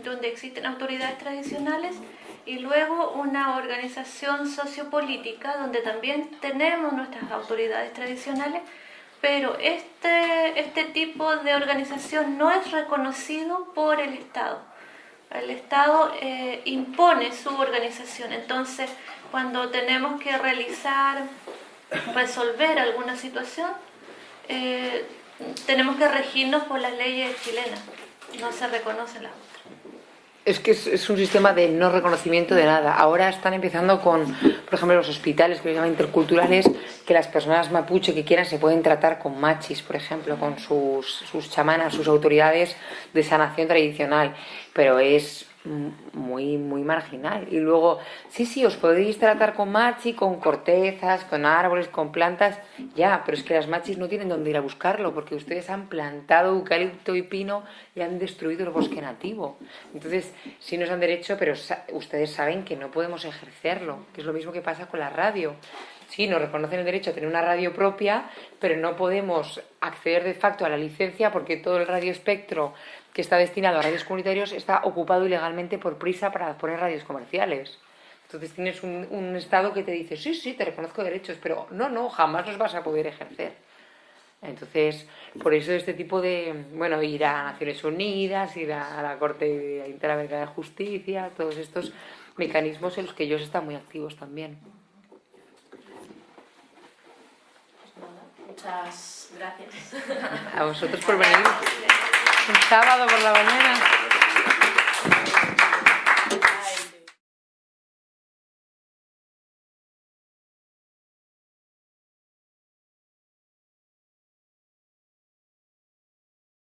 donde existen autoridades tradicionales, y luego una organización sociopolítica, donde también tenemos nuestras autoridades tradicionales, pero este, este tipo de organización no es reconocido por el Estado. El Estado eh, impone su organización. Entonces, cuando tenemos que realizar, resolver alguna situación, eh, tenemos que regirnos por las leyes chilenas. No se reconocen las. Es que es, es un sistema de no reconocimiento de nada. Ahora están empezando con, por ejemplo, los hospitales que se llaman interculturales, que las personas mapuche que quieran se pueden tratar con machis, por ejemplo, con sus, sus chamanas, sus autoridades de sanación tradicional. Pero es muy, muy marginal. Y luego, sí, sí, os podéis tratar con machi, con cortezas, con árboles, con plantas, ya, pero es que las machis no tienen dónde ir a buscarlo, porque ustedes han plantado eucalipto y pino y han destruido el bosque nativo. Entonces, sí nos dan derecho, pero sa- ustedes saben que no podemos ejercerlo, que es lo mismo que pasa con la radio. Sí, nos reconocen el derecho a tener una radio propia, pero no podemos acceder de facto a la licencia porque todo el radio espectro que está destinado a radios comunitarios está ocupado ilegalmente por prisa para poner radios comerciales. Entonces tienes un, un Estado que te dice, sí, sí, te reconozco derechos, pero no, no, jamás los vas a poder ejercer. Entonces, por eso este tipo de, bueno, ir a Naciones Unidas, ir a la Corte Interamericana de Justicia, todos estos mecanismos en los que ellos están muy activos también. Muchas gracias. A vosotros por venir. El sábado por la mañana.